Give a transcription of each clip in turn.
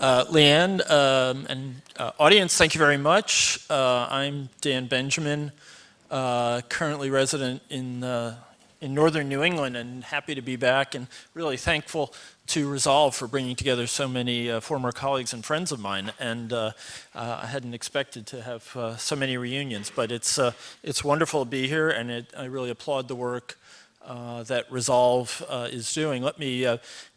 Uh, Leanne um, and uh, audience, thank you very much. Uh, I'm Dan Benjamin, uh, currently resident in, uh, in northern New England and happy to be back and really thankful to Resolve for bringing together so many uh, former colleagues and friends of mine. And I hadn't expected to have so many reunions, but it's, it's wonderful to be here and it, I really applaud the work that Resolve is doing. Let me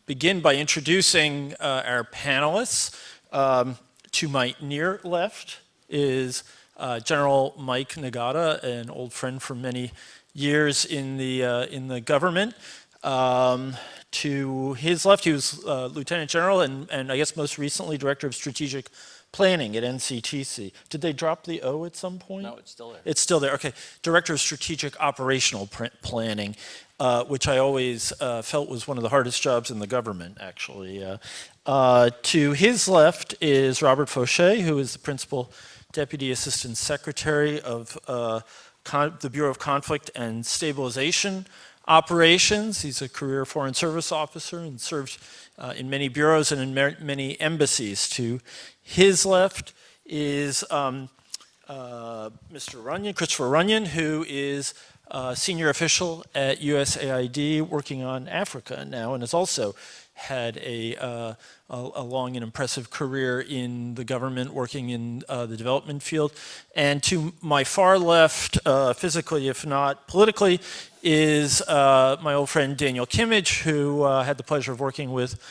begin by introducing uh, our panelists. Um, to my near left is uh, General Mike Nagata, an old friend for many years in the, uh, in the government. Um, to his left, he was uh, Lieutenant General and, and I guess most recently Director of Strategic Planning at NCTC. Did they drop the O at some point? No, it's still there. It's still there, okay. Director of Strategic Operational Planning uh, which I always uh, felt was one of the hardest jobs in the government, actually. Uh, uh to his left is Robert Faucher, who is the Principal Deputy Assistant Secretary of uh, the Bureau of Conflict and Stabilization Operations. He's a career Foreign Service officer and served uh, in many bureaus and in many embassies. To his left is um, Mr. Runyon, Christopher Runyon, who is uh, senior official at USAID working on Africa now and has also had a, uh, a, a, long and impressive career in the government working in uh, the development field. And to my far left, uh, physically if not politically, is uh, my old friend Daniel Kimmage, who uh, had the pleasure of working with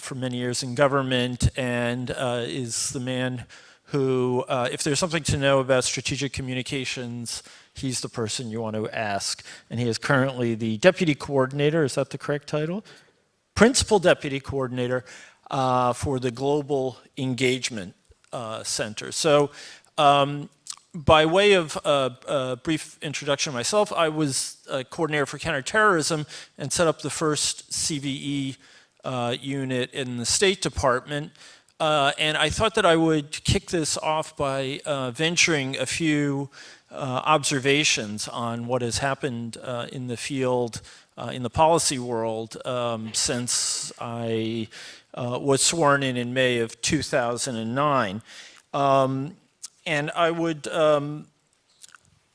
for many years in government and is the man who, if there's something to know about strategic communications, he's the person you want to ask. And he is currently the deputy coordinator, is that the correct title? Principal deputy coordinator uh, for the Global Engagement uh, Center. So um, by way of a, a, brief introduction myself, I was a coordinator for counterterrorism and set up the first CVE uh, unit in the State Department. Uh, and I thought that I would kick this off by uh, venturing a few uh, observations on what has happened uh, in the field, uh, in the policy world, um, since I was sworn in in May of 2009. Um, and I would, um,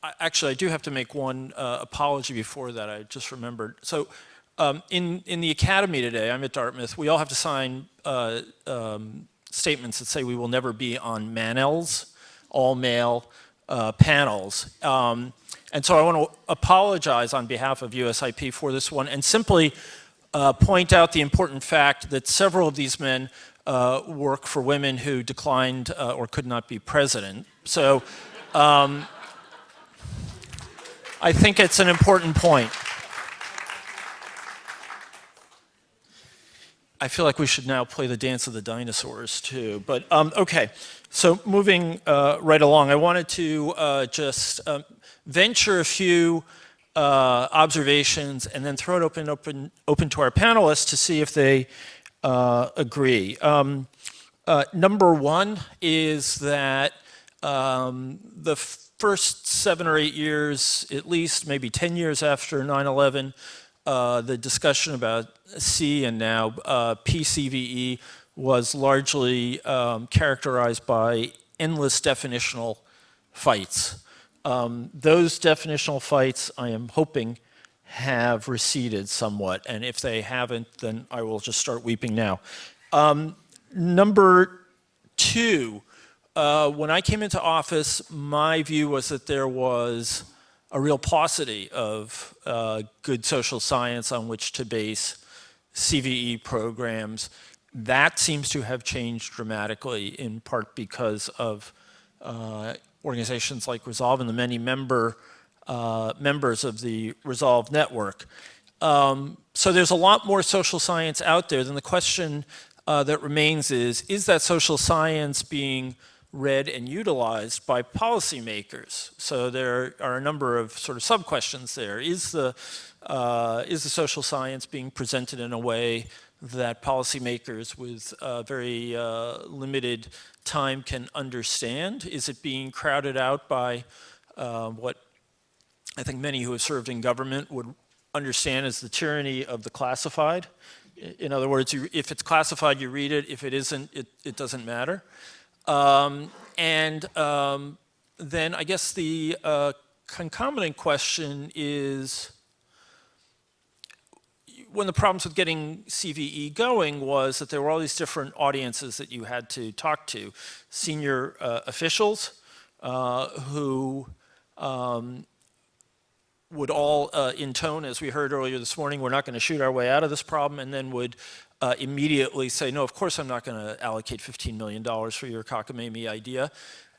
I, actually I do have to make one apology before that, I just remembered. So um, in, in the academy today, I'm at Dartmouth, we all have to sign uh, um, statements that say we will never be on Manel's, all male, uh, panels. Um, and so I want to apologize on behalf of USIP for this one and simply uh, point out the important fact that several of these men uh, work for women who declined uh, or could not be president. So um, I think it's an important point. I feel like we should now play the dance of the dinosaurs too, but um, okay. So moving uh, right along, I wanted to uh, just um, venture a few uh, observations and then throw it open, open, open to our panelists to see if they uh, agree. Um, uh, number one is that um, the first seven or eight years, at least maybe 10 years after 9-11, uh, the discussion about C and now PCVE was largely um, characterized by endless definitional fights. Um, those definitional fights, I am hoping, have receded somewhat, and if they haven't, then I will just start weeping now. Um, number two, uh, when I came into office, my view was that there was a real paucity of uh, good social science on which to base CVE programs that seems to have changed dramatically in part because of uh, organizations like Resolve and the many member uh, members of the Resolve network. Um, so there's a lot more social science out there than the question uh, that remains is, is that social science being read and utilized by policymakers? So there are a number of sort of sub-questions there. Is the, uh, is the social science being presented in a way that policymakers with uh, very uh, limited time can understand? Is it being crowded out by uh, what I think many who have served in government would understand as the tyranny of the classified? In other words, you, if it's classified, you read it. If it isn't, it, it doesn't matter. Um, and um, then I guess the uh, concomitant question is one of the problems with getting CVE going was that there were all these different audiences that you had to talk to. Senior uh, officials uh, who um, would all uh, intone, as we heard earlier this morning, we're not going to shoot our way out of this problem, and then would uh, immediately say, no, of course I'm not going to allocate $15 million for your cockamamie idea,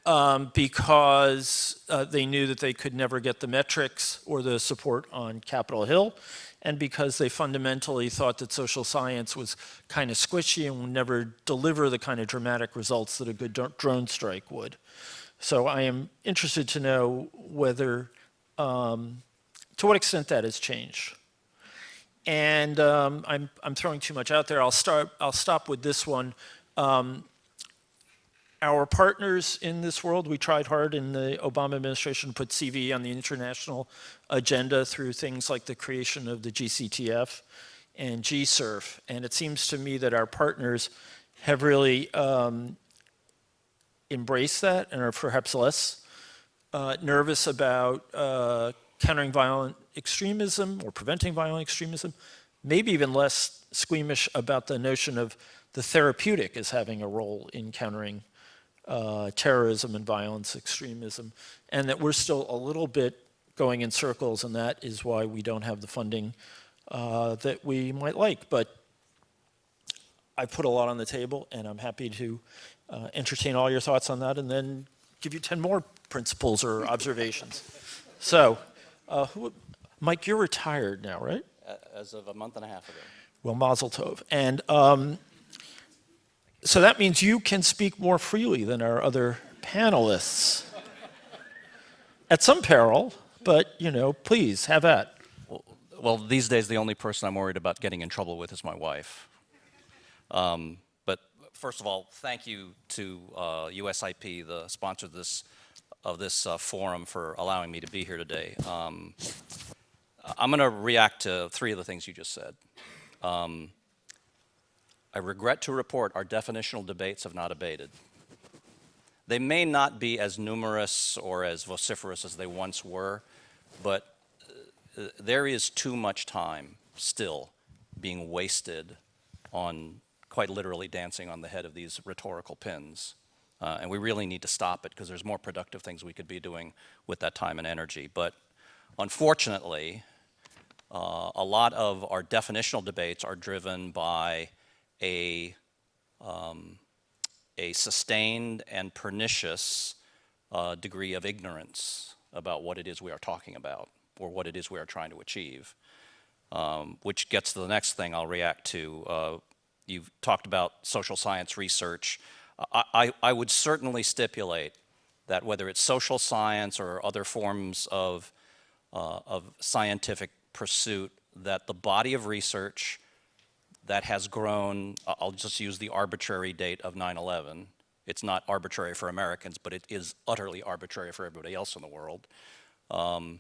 um, because uh, they knew that they could never get the metrics or the support on Capitol Hill, and because they fundamentally thought that social science was kind of squishy and would never deliver the kind of dramatic results that a good drone strike would. So I am interested to know whether um, to what extent that has changed. And um, I'm, I'm throwing too much out there. I'll, start, I'll stop with this one. Um, our partners in this world, we tried hard in the Obama administration to put CV on the international agenda through things like the creation of the GCTF and GCERF. And it seems to me that our partners have really um, embraced that and are perhaps less uh, nervous about uh, countering violent extremism or preventing violent extremism, maybe even less squeamish about the notion of the therapeutic as having a role in countering uh, terrorism and violence extremism, and that we're still a little bit going in circles, and that is why we don't have the funding uh, that we might like. But I put a lot on the table, and I'm happy to uh, entertain all your thoughts on that, and then give you 10 more principles or observations. So uh, who, Mike, you're retired now, right? As of a month and a half ago. Well, Mazel Tov. And um, so that means you can speak more freely than our other panelists. At some peril, but, you know, please, have at. Well, well, these days, the only person I'm worried about getting in trouble with is my wife. Um, but first of all, thank you to uh, USIP, the sponsor of this of this uh, forum for allowing me to be here today. Um, I'm going to react to three of the things you just said. Um, I regret to report our definitional debates have not abated. They may not be as numerous or as vociferous as they once were, but uh, there is too much time still being wasted on quite literally dancing on the head of these rhetorical pins. Uh, and we really need to stop it because there's more productive things we could be doing with that time and energy. But unfortunately, uh, a lot of our definitional debates are driven by a, um, a sustained and pernicious uh, degree of ignorance about what it is we are talking about or what it is we are trying to achieve. Um, which gets to the next thing I'll react to. Uh, you've talked about social science research. I, I would certainly stipulate that whether it's social science or other forms of, uh, of scientific pursuit, that the body of research that has grown, I'll just use the arbitrary date of 9-11. It's not arbitrary for Americans, but it is utterly arbitrary for everybody else in the world. Um,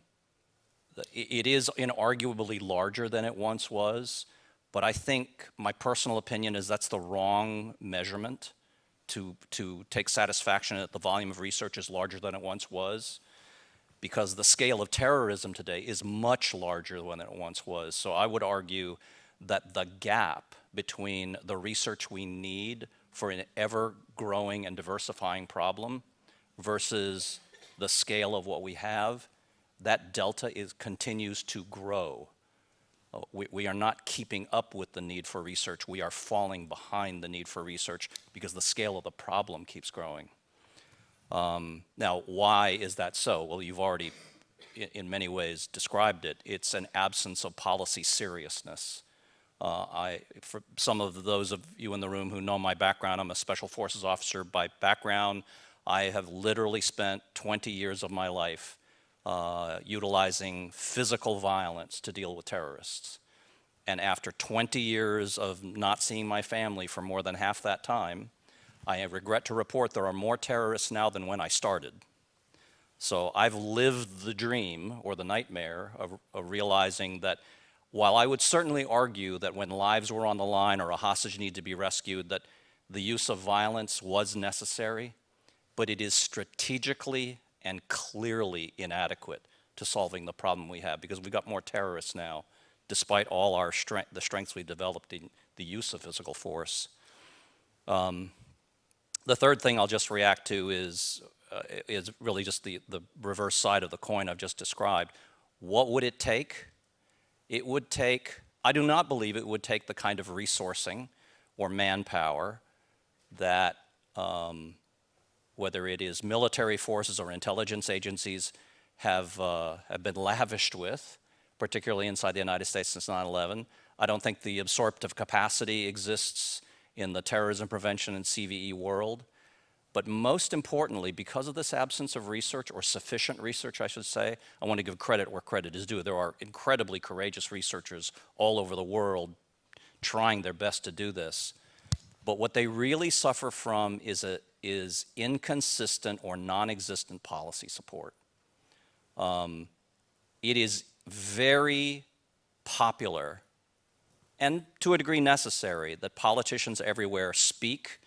it is inarguably larger than it once was, but I think my personal opinion is that's the wrong measurement to, to take satisfaction that the volume of research is larger than it once was because the scale of terrorism today is much larger than it once was. So I would argue that the gap between the research we need for an ever-growing and diversifying problem versus the scale of what we have, that delta is, continues to grow. Uh, we, we, are not keeping up with the need for research. We are falling behind the need for research because the scale of the problem keeps growing. Um, now, why is that so? Well, you've already, in, in, many ways, described it. It's an absence of policy seriousness. Uh, I, for some of those of you in the room who know my background, I'm a special forces officer by background. I have literally spent 20 years of my life uh, utilizing physical violence to deal with terrorists. And after 20 years of not seeing my family for more than half that time, I regret to report there are more terrorists now than when I started. So I've lived the dream or the nightmare of, of realizing that while I would certainly argue that when lives were on the line or a hostage needed to be rescued, that the use of violence was necessary, but it is strategically and clearly inadequate to solving the problem we have because we've got more terrorists now, despite all our strength, the strengths we've developed in the use of physical force. Um, the third thing I'll just react to is, uh, is really just the, the reverse side of the coin I've just described. What would it take? It would take, I do not believe it would take the kind of resourcing or manpower that um, whether it is military forces or intelligence agencies have, uh, have been lavished with, particularly inside the United States since 9-11. I don't think the absorptive capacity exists in the terrorism prevention and CVE world. But most importantly, because of this absence of research, or sufficient research, I should say, I want to give credit where credit is due. There are incredibly courageous researchers all over the world trying their best to do this. But what they really suffer from is, a, is inconsistent or non-existent policy support. Um, it is very popular and to a degree necessary that politicians everywhere speak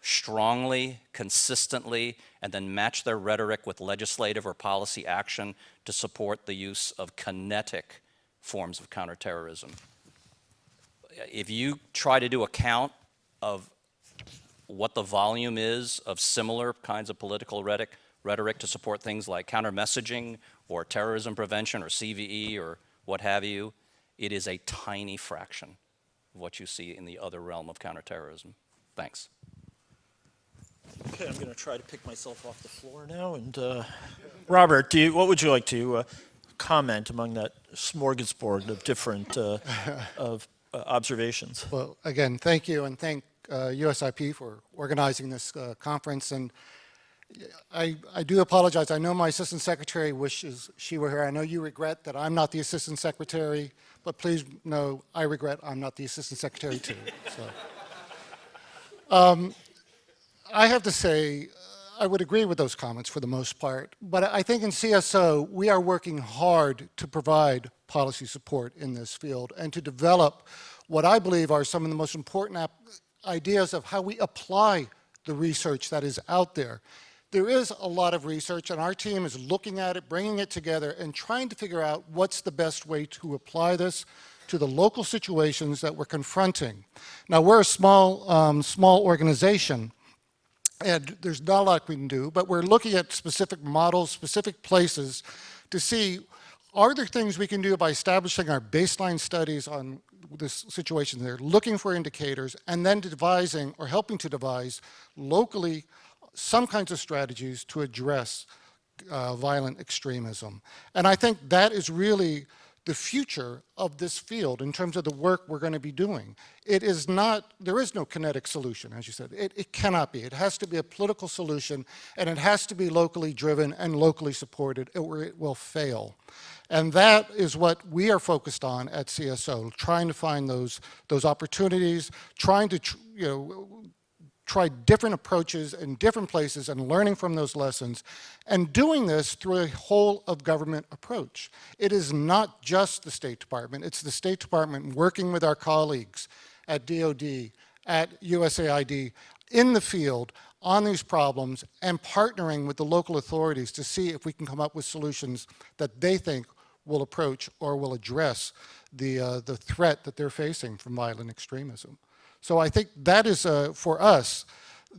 strongly, consistently, and then match their rhetoric with legislative or policy action to support the use of kinetic forms of counterterrorism. If you try to do a count of what the volume is of similar kinds of political rhetoric, rhetoric to support things like counter-messaging or terrorism prevention or CVE or what have you, it is a tiny fraction of what you see in the other realm of counterterrorism. Thanks. Okay, I'm going to try to pick myself off the floor now. And uh, Robert, do you, what would you like to uh, comment among that smorgasbord of different uh, of uh, observations? Well, again, thank you, and thank uh, USIP for organizing this uh, conference. And I, I do apologize. I know my assistant secretary wishes she were here. I know you regret that I'm not the assistant secretary, but please know I regret I'm not the assistant secretary too. So. Um, I have to say, I would agree with those comments for the most part, but I think in CSO, we are working hard to provide policy support in this field and to develop what I believe are some of the most important ideas of how we apply the research that is out there. There is a lot of research and our team is looking at it, bringing it together and trying to figure out what's the best way to apply this to the local situations that we're confronting. Now we're a small, um, small organization and there's not a lot we can do, but we're looking at specific models, specific places to see are there things we can do by establishing our baseline studies on this situation there, looking for indicators, and then devising or helping to devise locally some kinds of strategies to address uh, violent extremism. And I think that is really the future of this field in terms of the work we're going to be doing. It is not, there is no kinetic solution, as you said. It, it, cannot be. It has to be a political solution, and it has to be locally driven and locally supported, or it will fail. And that is what we are focused on at CSO, trying to find those, those opportunities, trying to you know, tried different approaches in different places and learning from those lessons and doing this through a whole of government approach. It is not just the State Department, it's the State Department working with our colleagues at DOD, at USAID, in the field on these problems and partnering with the local authorities to see if we can come up with solutions that they think will approach or will address the, uh, the threat that they're facing from violent extremism. So I think that is, uh, for us,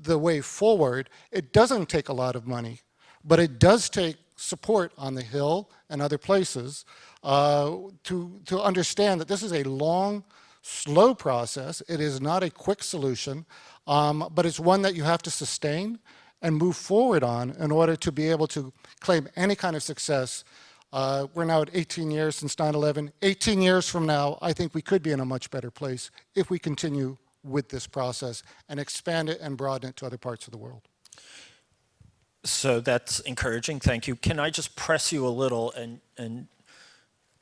the way forward. It doesn't take a lot of money, but it does take support on the Hill and other places uh, to, to understand that this is a long, slow process. It is not a quick solution, um, but it's one that you have to sustain and move forward on in order to be able to claim any kind of success. Uh, we're now at 18 years since 9-11. 18 years from now, I think we could be in a much better place if we continue with this process and expand it and broaden it to other parts of the world. So that's encouraging, thank you. Can I just press you a little and, and,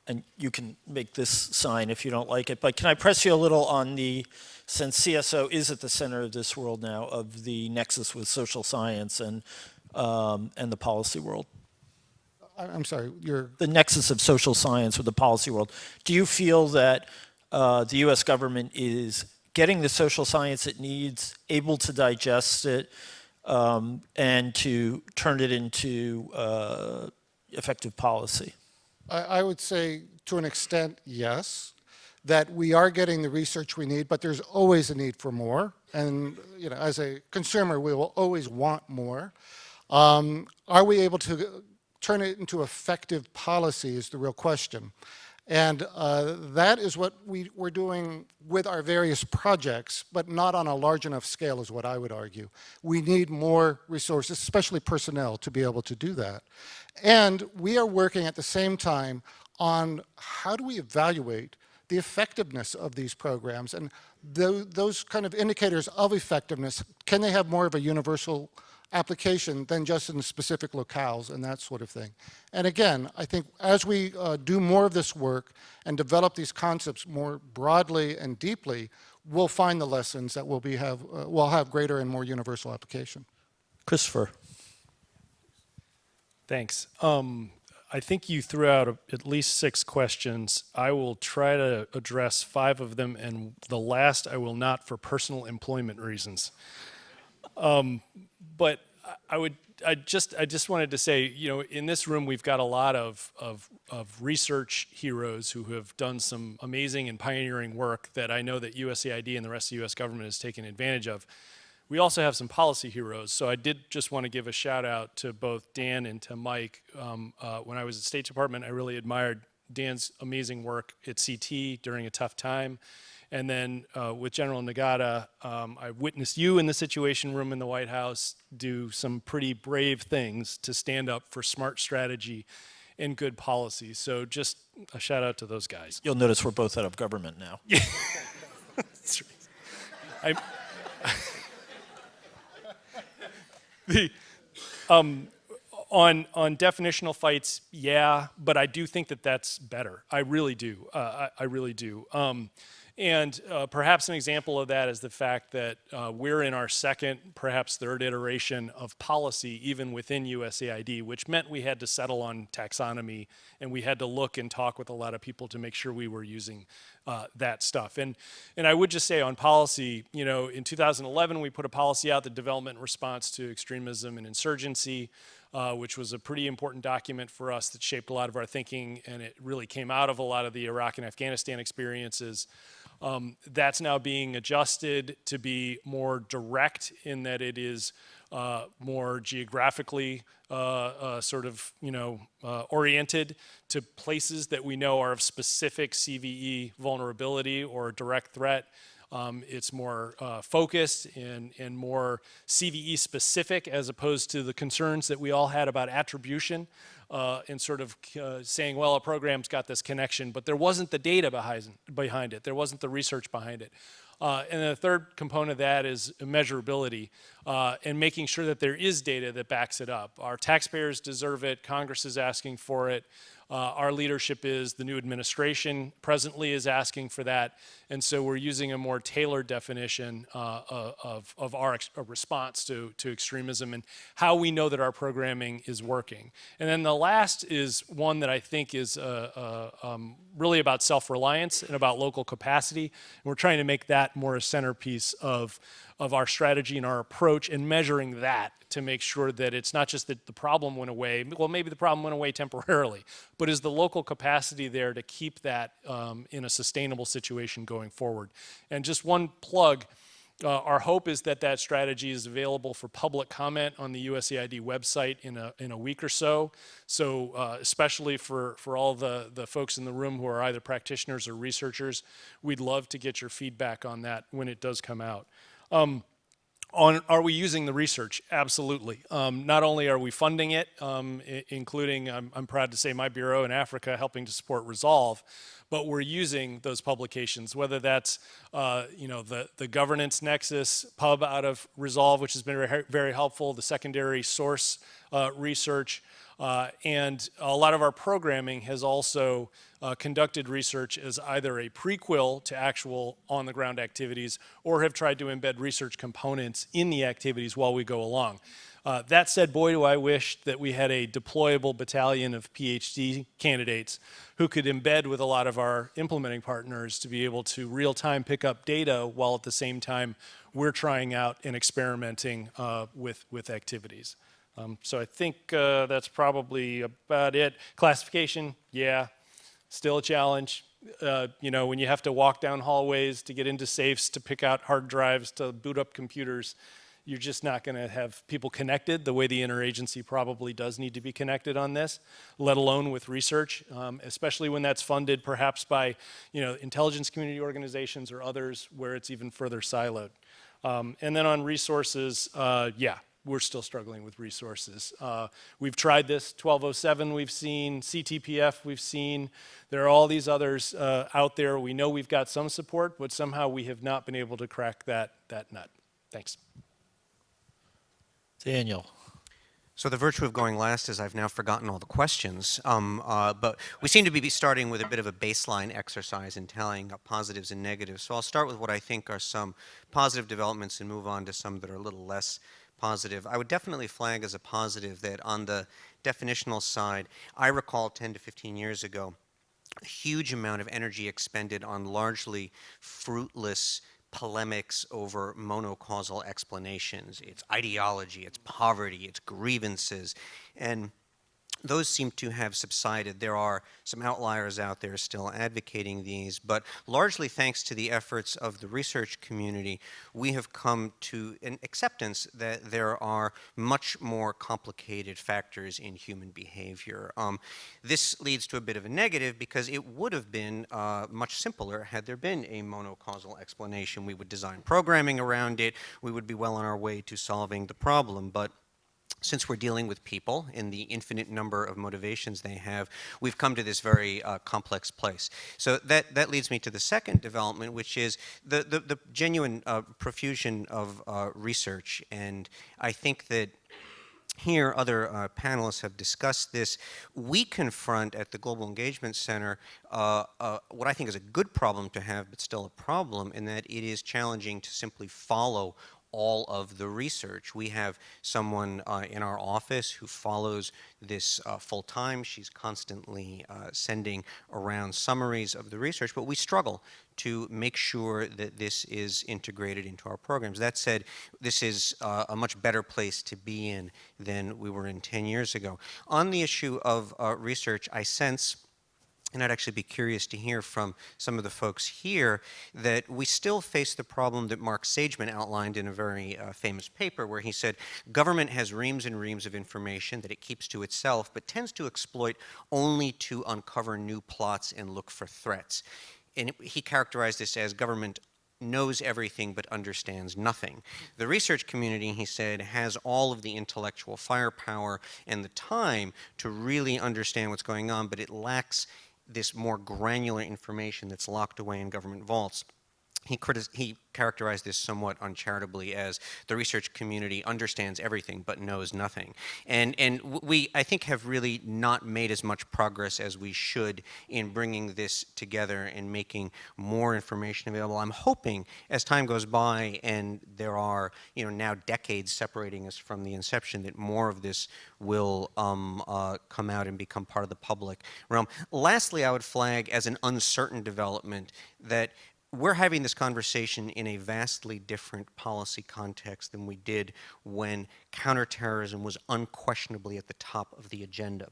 and you can make this sign if you don't like it, but can I press you a little on the, since CSO is at the center of this world now, of the nexus with social science and, um, and the policy world? I'm sorry, you're, the nexus of social science with the policy world. Do you feel that uh, the U.S. government is getting the social science it needs, able to digest it, um, and to turn it into uh, effective policy? I, I would say to an extent, yes, that we are getting the research we need, but there's always a need for more. And, you know, as a consumer, we will always want more. Um, are we able to turn it into effective policy is the real question. And uh, that is what we, we're doing with our various projects, but not on a large enough scale is what I would argue. We need more resources, especially personnel, to be able to do that. And we are working at the same time on how do we evaluate the effectiveness of these programs and tho those kind of indicators of effectiveness, can they have more of a universal application than just in specific locales and that sort of thing. And again, I think as we uh, do more of this work and develop these concepts more broadly and deeply, we'll find the lessons that will be have, uh, will have greater and more universal application. Christopher. Thanks. Um, I think you threw out a, at least six questions. I will try to address five of them, and the last I will not for personal employment reasons. Um, but I- would, I just, I just wanted to say, you know, in this room we've got a lot of, of, of research heroes who have done some amazing and pioneering work that I know that USAID and the rest of the U.S. government has taken advantage of. We also have some policy heroes, so I did just want to give a shout out to both Dan and to Mike. Um, uh, when I was at State Department, I really admired Dan's amazing work at CT during a tough time. And then uh, with General Nagata, um, I witnessed you in the Situation Room in the White House do some pretty brave things to stand up for smart strategy and good policy. So just a shout out to those guys. You'll notice we're both out of government now. I, the, um, on on definitional fights, yeah, but I do think that that's better. I really do. Uh, I, I really do. Um, and uh, perhaps an example of that is the fact that uh, we're in our second, perhaps third iteration of policy, even within USAID, which meant we had to settle on taxonomy and we had to look and talk with a lot of people to make sure we were using uh, that stuff. And, and I would just say on policy, you know, in 2011, we put a policy out, the development response to extremism and insurgency. Uh, which was a pretty important document for us that shaped a lot of our thinking, and it really came out of a lot of the Iraq and Afghanistan experiences. Um, that's now being adjusted to be more direct in that it is uh, more geographically uh, uh, sort of, you know, uh, oriented to places that we know are of specific CVE vulnerability or direct threat. Um, it's more uh, focused and, and more CVE specific as opposed to the concerns that we all had about attribution uh, and sort of uh, saying, well, a program's got this connection, but there wasn't the data behind, it. There wasn't the research behind it. Uh, and the third component of that is measurability uh, and making sure that there is data that backs it up. Our taxpayers deserve it. Congress is asking for it. Uh, our leadership is the new administration presently is asking for that. And so we're using a more tailored definition uh, of, of our response to, to extremism and how we know that our programming is working. And then the last is one that I think is uh, uh, um, really about self-reliance and about local capacity. And we're trying to make that more a centerpiece of of our strategy and our approach and measuring that to make sure that it's not just that the problem went away, well, maybe the problem went away temporarily, but is the local capacity there to keep that um, in a sustainable situation going forward? And just one plug, uh, our hope is that that strategy is available for public comment on the USAID website in a, in a week or so. So uh, especially for, for all the, the folks in the room who are either practitioners or researchers, we'd love to get your feedback on that when it does come out. Um, on are we using the research? Absolutely. Um, not only are we funding it, um, including I'm, I'm, proud to say my bureau in Africa helping to support Resolve, but we're using those publications, whether that's uh, you know the the governance nexus pub out of Resolve, which has been very, very helpful, the secondary source uh, research, uh, and a lot of our programming has also uh, conducted research as either a prequel to actual on-the-ground activities or have tried to embed research components in the activities while we go along. Uh, that said, boy, do I wish that we had a deployable battalion of PhD candidates who could embed with a lot of our implementing partners to be able to real time pick up data while at the same time we're trying out and experimenting uh, with, with activities. Um, so I think uh, that's probably about it. Classification, yeah, still a challenge. Uh, you know, when you have to walk down hallways to get into safes, to pick out hard drives, to boot up computers, you're just not going to have people connected the way the interagency probably does need to be connected on this, let alone with research, um, especially when that's funded perhaps by, you know, intelligence community organizations or others where it's even further siloed. Um, and then on resources, uh, yeah, we're still struggling with resources. Uh, we've tried this, 1207 we've seen, CTPF we've seen. There are all these others uh, out there. We know we've got some support, but somehow we have not been able to crack that, that nut. Thanks. Daniel. So the virtue of going last is I've now forgotten all the questions, um, uh, but we seem to be starting with a bit of a baseline exercise in telling positives and negatives. So I'll start with what I think are some positive developments and move on to some that are a little less positive. I would definitely flag as a positive that on the definitional side, I recall 10 to 15 years ago, a huge amount of energy expended on largely fruitless polemics over monocausal explanations. It's ideology, it's poverty, it's grievances. And those seem to have subsided. There are some outliers out there still advocating these, but largely thanks to the efforts of the research community, we have come to an acceptance that there are much more complicated factors in human behavior. Um, this leads to a bit of a negative because it would have been uh, much simpler had there been a monocausal explanation. We would design programming around it, we would be well on our way to solving the problem, but since we're dealing with people in the infinite number of motivations they have, we've come to this very uh, complex place. So that, that leads me to the second development, which is the, the, the genuine uh, profusion of uh, research. And I think that here, other uh, panelists have discussed this. We confront at the Global Engagement Center uh, uh, what I think is a good problem to have, but still a problem, in that it is challenging to simply follow all of the research. We have someone uh, in our office who follows this uh, full time. She's constantly uh, sending around summaries of the research, but we struggle to make sure that this is integrated into our programs. That said, this is uh, a much better place to be in than we were in 10 years ago. On the issue of uh, research, I sense and I'd actually be curious to hear from some of the folks here that we still face the problem that Marc Sageman outlined in a very uh, famous paper where he said government has reams and reams of information that it keeps to itself but tends to exploit only to uncover new plots and look for threats. And he characterized this as government knows everything but understands nothing. The research community, he said, has all of the intellectual firepower and the time to really understand what's going on, but it lacks this more granular information that's locked away in government vaults. He, he, characterized this somewhat uncharitably as the research community understands everything but knows nothing. And, and we, I think, have really not made as much progress as we should in bringing this together and making more information available. I'm hoping as time goes by and there are, you know, now decades separating us from the inception that more of this will um, uh, come out and become part of the public realm. Lastly, I would flag as an uncertain development that we're having this conversation in a vastly different policy context than we did when counterterrorism was unquestionably at the top of the agenda.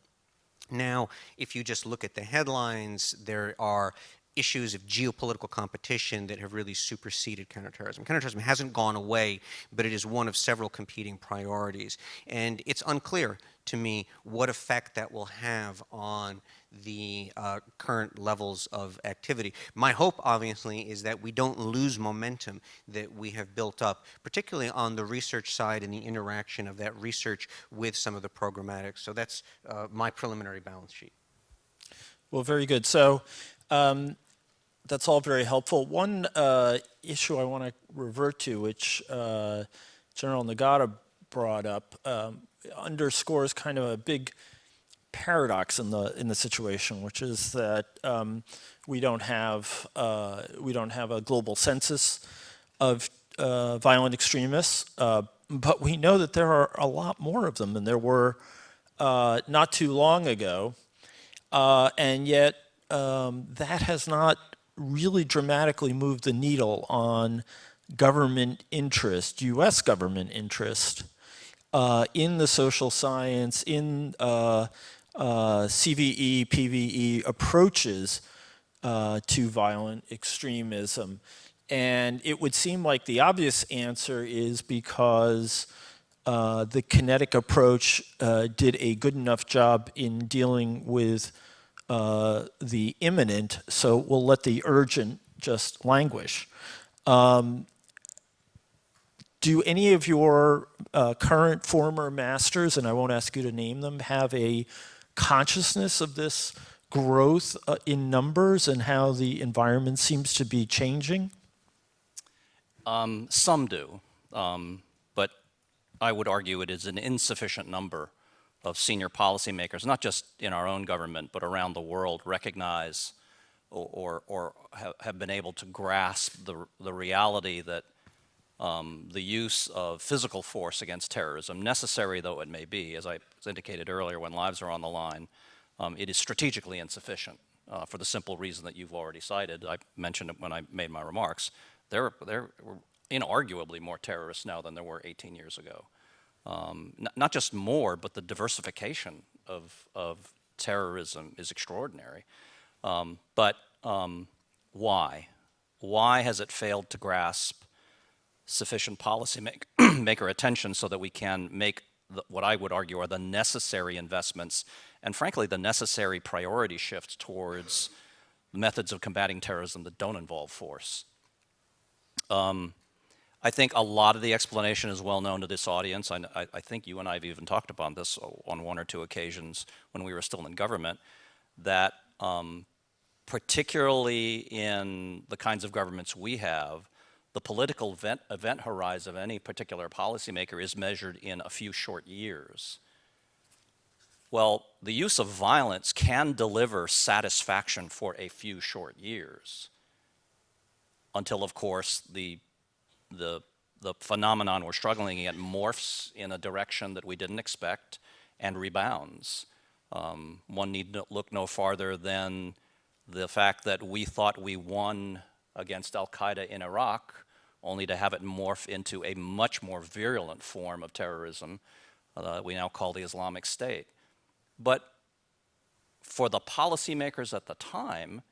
Now, if you just look at the headlines, there are issues of geopolitical competition that have really superseded counterterrorism. Counterterrorism hasn't gone away, but it is one of several competing priorities. And it's unclear to me what effect that will have on the uh, current levels of activity. My hope, obviously, is that we don't lose momentum that we have built up, particularly on the research side and the interaction of that research with some of the programmatics. So that's uh, my preliminary balance sheet. Well, very good. So um, that's all very helpful. One uh, issue I want to revert to, which uh, General Nagata brought up, um, underscores kind of a big paradox in the in the situation, which is that um, we don't have uh, we don't have a global census of uh, violent extremists. Uh, but we know that there are a lot more of them than there were uh, not too long ago. Uh, and yet, um, that has not really dramatically moved the needle on government interest, US government interest, uh, in the social science, in uh, uh, CVE, PVE approaches uh, to violent extremism. And it would seem like the obvious answer is because uh, the kinetic approach uh, did a good enough job in dealing with uh, the imminent, so we'll let the urgent just languish. Um, do any of your uh, current former masters, and I won't ask you to name them, have a consciousness of this growth uh, in numbers and how the environment seems to be changing? Um, some do, um, but I would argue it is an insufficient number of senior policymakers, not just in our own government, but around the world, recognize or, or, or have, been able to grasp the, the reality that um, the use of physical force against terrorism, necessary though it may be, as I indicated earlier, when lives are on the line, um, it is strategically insufficient uh, for the simple reason that you've already cited. I mentioned it when I made my remarks. There, there were inarguably more terrorists now than there were 18 years ago. Um, not just more, but the diversification of, of terrorism is extraordinary. Um, but um, why? Why has it failed to grasp sufficient policymaker attention so that we can make the, what I would argue are the necessary investments and frankly the necessary priority shifts towards methods of combating terrorism that don't involve force. Um, I think a lot of the explanation is well known to this audience. I, I, I, think you and I have even talked about this on one or two occasions when we were still in government, that um, particularly in the kinds of governments we have, the political event, event horizon of any particular policymaker is measured in a few short years. Well, the use of violence can deliver satisfaction for a few short years until, of course, the, the, the phenomenon we're struggling at morphs in a direction that we didn't expect and rebounds. Um, one need look no farther than the fact that we thought we won against al-Qaeda in Iraq, only to have it morph into a much more virulent form of terrorism uh, we now call the Islamic State. But for the policymakers at the time,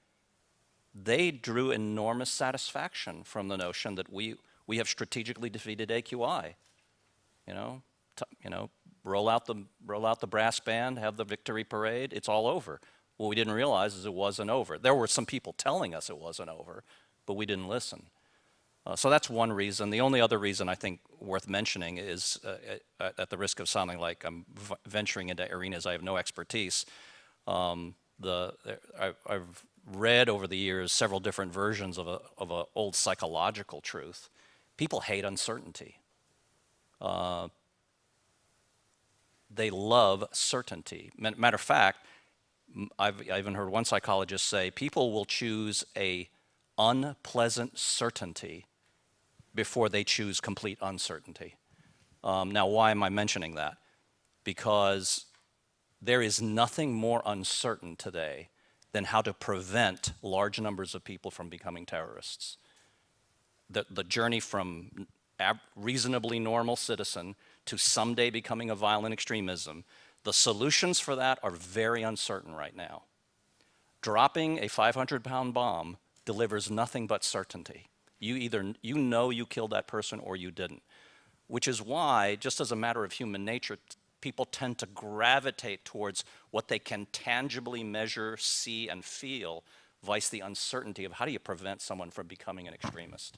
they drew enormous satisfaction from the notion that we, we have strategically defeated AQI. You know, you know, roll out the roll out the brass band, have the victory parade. It's all over. What we didn't realize is it wasn't over. There were some people telling us it wasn't over, but we didn't listen. Uh, so that's one reason. The only other reason I think worth mentioning is, uh, at, at, the risk of sounding like I'm venturing into arenas I have no expertise, um, the, I, I've read over the years several different versions of a of an old psychological truth. People hate uncertainty. Uh, they love certainty. Matter of fact, I've I even heard one psychologist say people will choose a unpleasant certainty before they choose complete uncertainty. Um, now, why am I mentioning that? Because there is nothing more uncertain today than how to prevent large numbers of people from becoming terrorists. The, the journey from reasonably normal citizen to someday becoming a violent extremism, the solutions for that are very uncertain right now. Dropping a 500 pound bomb delivers nothing but certainty. You either, you know you killed that person or you didn't. Which is why, just as a matter of human nature, people tend to gravitate towards what they can tangibly measure, see, and feel, vice the uncertainty of how do you prevent someone from becoming an extremist.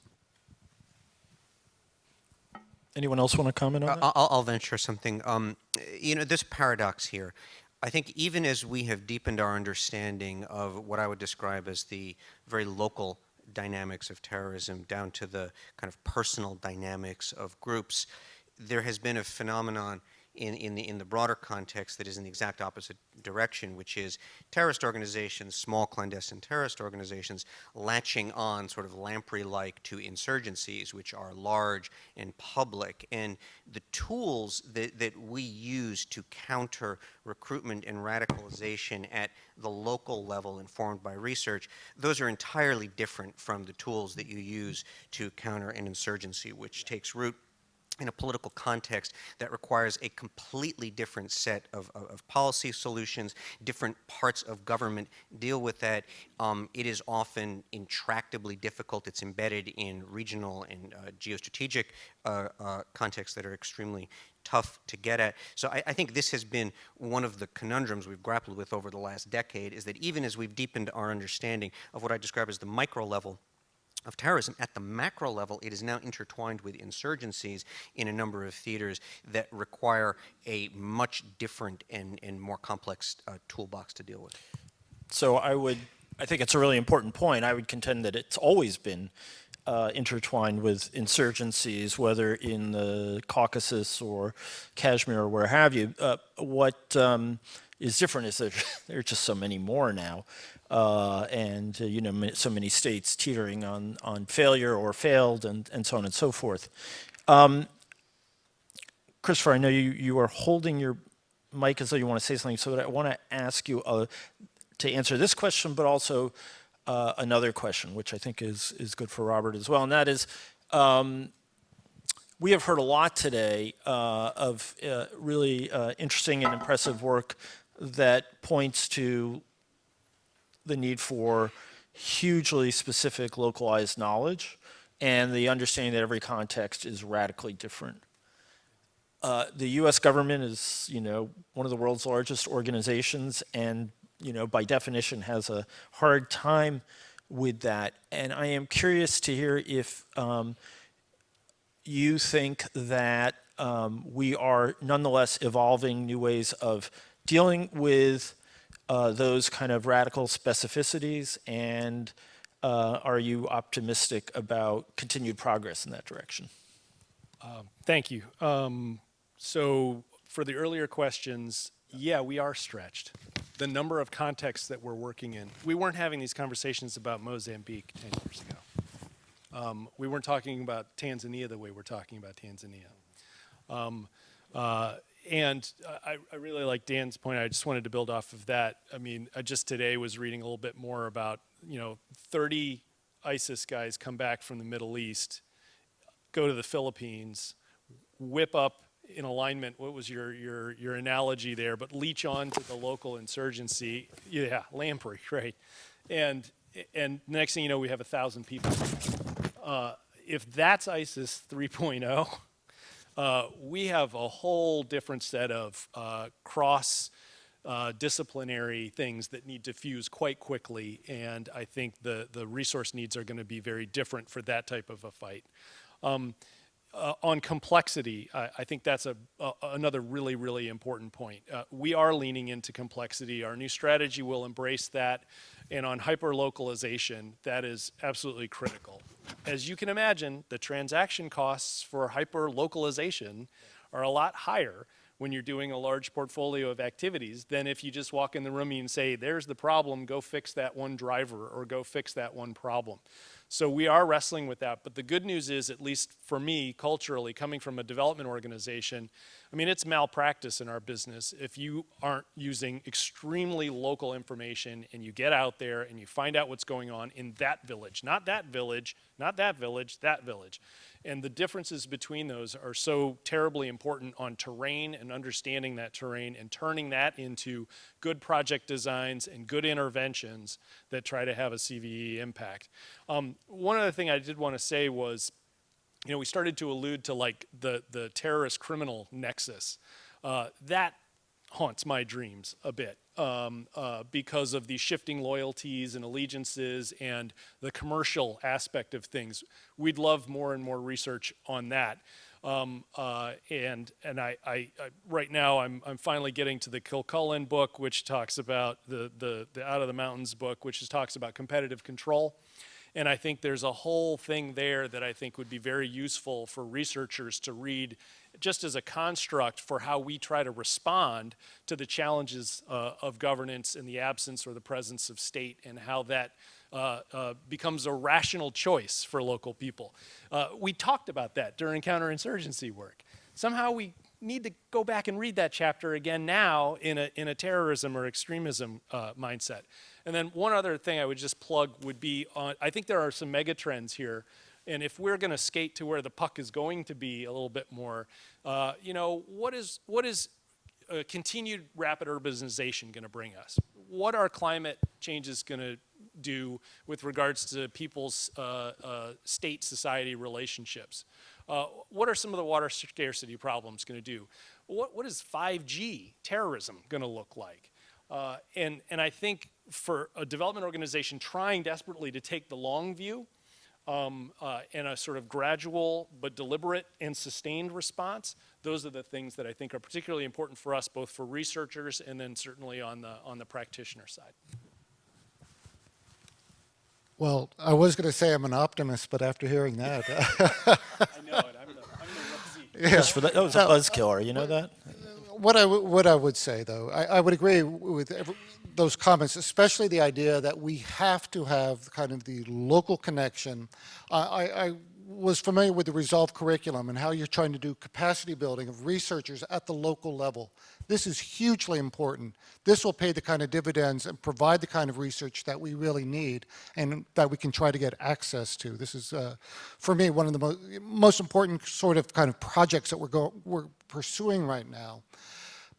Anyone else want to comment on that? I'll, I'll venture something. Um, you know, this paradox here, I think even as we have deepened our understanding of what I would describe as the very local dynamics of terrorism down to the kind of personal dynamics of groups, there has been a phenomenon in, in, the, in the broader context that is in the exact opposite direction, which is terrorist organizations, small clandestine terrorist organizations, latching on sort of lamprey-like to insurgencies, which are large and public. And the tools that, that we use to counter recruitment and radicalization at the local level informed by research, those are entirely different from the tools that you use to counter an insurgency, which takes root in a political context that requires a completely different set of, of, of policy solutions, different parts of government deal with that. Um, it is often intractably difficult. It's embedded in regional and uh, geostrategic uh, uh, contexts that are extremely tough to get at. So I, I, think this has been one of the conundrums we've grappled with over the last decade, is that even as we've deepened our understanding of what I describe as the micro level of terrorism. At the macro level, it is now intertwined with insurgencies in a number of theaters that require a much different and, and more complex uh, toolbox to deal with. So I would, I think it's a really important point. I would contend that it's always been uh, intertwined with insurgencies, whether in the Caucasus or Kashmir or where have you. Uh, what um, is different is that there are just so many more now uh, and uh, you know so many states teetering on on failure or failed and and so on and so forth. Um, Christopher, I know you you are holding your mic as though you want to say something, so I want to ask you uh, to answer this question, but also uh, another question, which I think is is good for Robert as well, and that is. Um, we have heard a lot today uh, of uh, really interesting and impressive work that points to the need for hugely specific localized knowledge and the understanding that every context is radically different. Uh, the U.S. government is, you know, one of the world's largest organizations and, you know, by definition has a hard time with that. And I am curious to hear if um, you think that um, we are nonetheless evolving new ways of dealing with uh, those kind of radical specificities and uh, are you optimistic about continued progress in that direction? Um, thank you. Um, so for the earlier questions, yeah, we are stretched. The number of contexts that we're working in. We weren't having these conversations about Mozambique 10 years ago. Um, we weren't talking about Tanzania the way we're talking about Tanzania. Um, uh, and I, I, really like Dan's point. I just wanted to build off of that. I mean, I just today was reading a little bit more about, you know, 30 ISIS guys come back from the Middle East, go to the Philippines, whip up in alignment, what was your, your, your analogy there, but leech on to the local insurgency. Yeah, lamprey, right. And, and next thing you know, we have a thousand people. Uh, if that's ISIS 3.0, uh, we have a whole different set of uh, cross uh, disciplinary things that need to fuse quite quickly and I think the, the resource needs are going to be very different for that type of a fight. Um, uh, on complexity, I, I think that's a, a, another really, really important point. Uh, we are leaning into complexity. Our new strategy will embrace that. And on hyper-localization, that is absolutely critical. As you can imagine, the transaction costs for hyper-localization are a lot higher when you're doing a large portfolio of activities than if you just walk in the room and say, there's the problem, go fix that one driver or go fix that one problem. So we are wrestling with that. But the good news is, at least for me, culturally, coming from a development organization, I mean, it's malpractice in our business if you aren't using extremely local information and you get out there and you find out what's going on in that village, not that village, not that village, that village. And the differences between those are so terribly important on terrain and understanding that terrain and turning that into good project designs and good interventions that try to have a CVE impact. Um, one other thing I did want to say was, you know, we started to allude to like the, the terrorist criminal nexus. Uh, that haunts my dreams a bit um, uh, because of the shifting loyalties and allegiances and the commercial aspect of things. We'd love more and more research on that. Um, uh, and and I, I, I, right now I'm, I'm finally getting to the Kilcullen book, which talks about the, the, the Out of the Mountains book, which is, talks about competitive control. And I think there's a whole thing there that I think would be very useful for researchers to read just as a construct for how we try to respond to the challenges uh, of governance in the absence or the presence of state and how that uh, uh, becomes a rational choice for local people. Uh, we talked about that during counterinsurgency work. Somehow we need to go back and read that chapter again now in a, in a terrorism or extremism uh, mindset. And then one other thing I would just plug would be on, I think there are some mega trends here. And if we're going to skate to where the puck is going to be a little bit more, uh, you know, what is, what is uh, continued rapid urbanization going to bring us? What are climate changes going to do with regards to people's uh, uh, state-society relationships? Uh, what are some of the water scarcity problems going to do? What, what is 5G terrorism going to look like? And, and I think for a development organization trying desperately to take the long view um, uh, and a sort of gradual but deliberate and sustained response, those are the things that I think are particularly important for us, both for researchers and then certainly on the, on the practitioner side. Well, I was going to say I'm an optimist, but after hearing that, I know it. I'm the, I'm the rosy. Just for that, that was a buzzkiller, you know that? what I, w- what I would say, though, I, I would agree with every, those comments, especially the idea that we have to have kind of the local connection. I, I, was familiar with the Resolve curriculum and how you're trying to do capacity building of researchers at the local level. This is hugely important. This will pay the kind of dividends and provide the kind of research that we really need and that we can try to get access to. This is, uh, for me, one of the mo most important sort of kind of projects that we're, we're pursuing right now.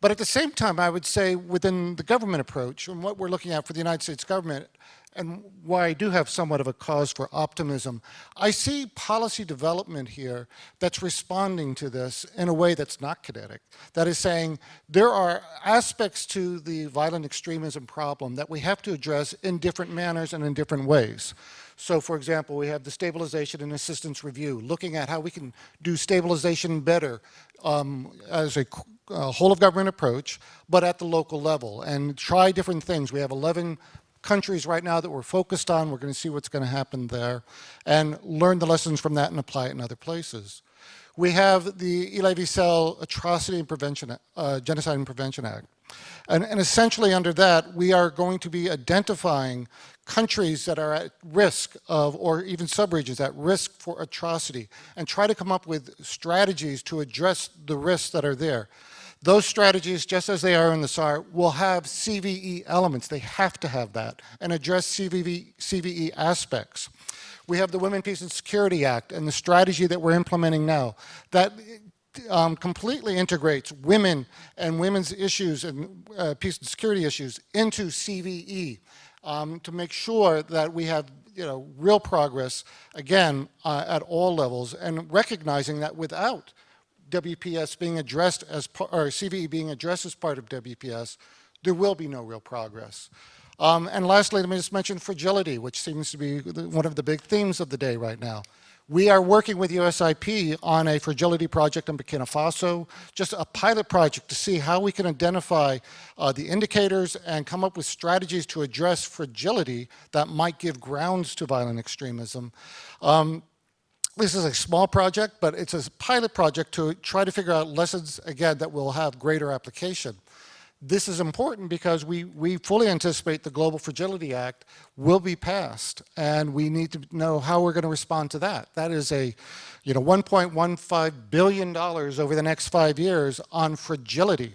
But at the same time, I would say within the government approach and what we're looking at for the United States government, and why I do have somewhat of a cause for optimism, I see policy development here that's responding to this in a way that's not kinetic. That is saying there are aspects to the violent extremism problem that we have to address in different manners and in different ways. So for example, we have the stabilization and assistance review, looking at how we can do stabilization better um, as a, a whole of government approach, but at the local level and try different things. We have 11 countries right now that we're focused on. We're going to see what's going to happen there and learn the lessons from that and apply it in other places. We have the Elie Wiesel Atrocity and Prevention, uh, Genocide and Prevention Act. And, and, essentially under that, we are going to be identifying countries that are at risk of, or even subregions at risk for atrocity, and try to come up with strategies to address the risks that are there. Those strategies, just as they are in the SAR, will have CVE elements. They have to have that and address CVE, CVE aspects. We have the Women, Peace and Security Act and the strategy that we're implementing now that um, completely integrates women and women's issues and uh, peace and security issues into CVE um, to make sure that we have you know, real progress, again, uh, at all levels, and recognizing that without WPS being addressed as, or CVE being addressed as part of WPS, there will be no real progress. Um, and lastly, let me just mention fragility, which seems to be one of the big themes of the day right now. We are working with USIP on a fragility project in Burkina Faso, just a pilot project to see how we can identify uh, the indicators and come up with strategies to address fragility that might give grounds to violent extremism. Um, this is a small project, but it's a pilot project to try to figure out lessons, again, that will have greater application. This is important because we, we fully anticipate the Global Fragility Act will be passed, and we need to know how we're going to respond to that. That is a, you know, $1.15 billion over the next five years on fragility.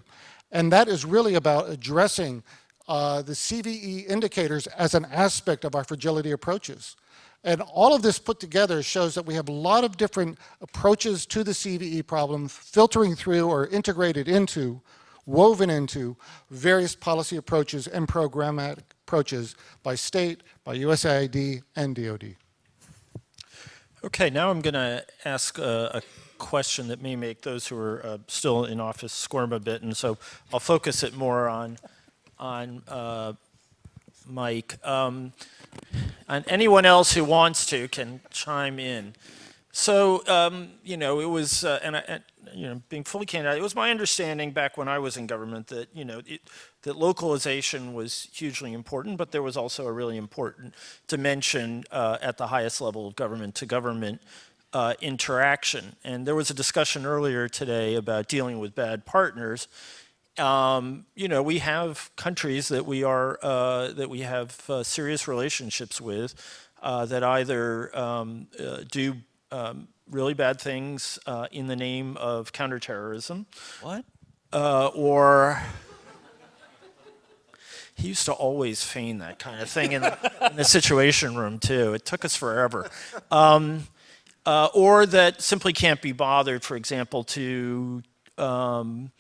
And that is really about addressing uh, the CVE indicators as an aspect of our fragility approaches. And all of this put together shows that we have a lot of different approaches to the CVE problem, filtering through or integrated into, woven into various policy approaches and programmatic approaches by state, by USAID, and DOD. Okay, now I'm going to ask a, a, question that may make those who are uh, still in office squirm a bit, and so I'll focus it more on, on uh, Mike. Um, and anyone else who wants to can chime in. So, um, you know, it was, uh, and, I, you know, being fully candid, it was my understanding back when I was in government that, you know, it, that localization was hugely important, but there was also a really important dimension uh, at the highest level of government to government uh, interaction. And there was a discussion earlier today about dealing with bad partners. Um, you know, we have countries that we are uh, that we have uh, serious relationships with uh, that either um, uh, do um, really bad things uh, in the name of counterterrorism, What? uh, or he used to always feign that kind of thing in the, in the situation room too. It took us forever. Um, uh, or that simply can't be bothered, for example, to um,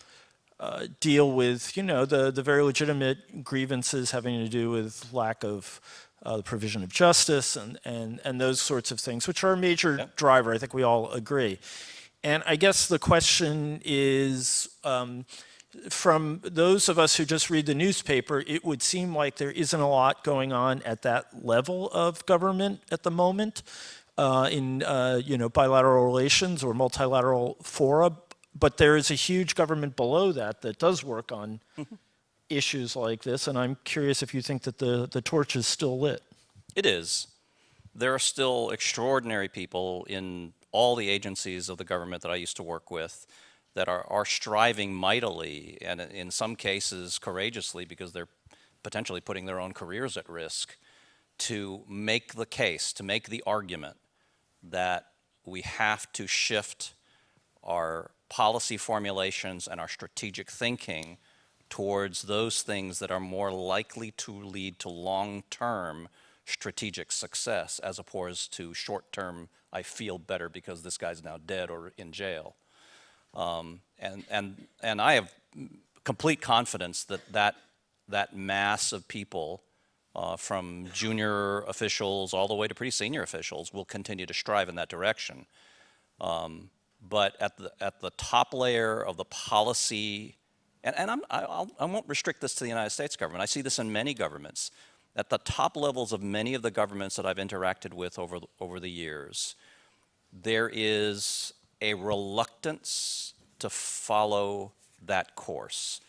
uh, deal with, you know, the, the very legitimate grievances having to do with lack of uh, the provision of justice and, and, and those sorts of things, which are a major driver. I think we all agree. And I guess the question is, um, from those of us who just read the newspaper, it would seem like there isn't a lot going on at that level of government at the moment uh, in uh, you know bilateral relations or multilateral fora. But there is a huge government below that that does work on issues like this, and I'm curious if you think that the the torch is still lit. It is. There are still extraordinary people in all the agencies of the government that I used to work with that are, are striving mightily and in some cases courageously because they're potentially putting their own careers at risk to make the case, to make the argument that we have to shift our policy formulations and our strategic thinking towards those things that are more likely to lead to long-term strategic success as opposed to short-term, I feel better because this guy's now dead or in jail. Um, and, and, and I have complete confidence that that, that mass of people uh, from junior officials all the way to pretty senior officials will continue to strive in that direction. Um, but at the, at the top layer of the policy, and, and I'm, I, I won't restrict this to the United States government. I see this in many governments. At the top levels of many of the governments that I've interacted with over, the- over the years, there is a reluctance to follow that course.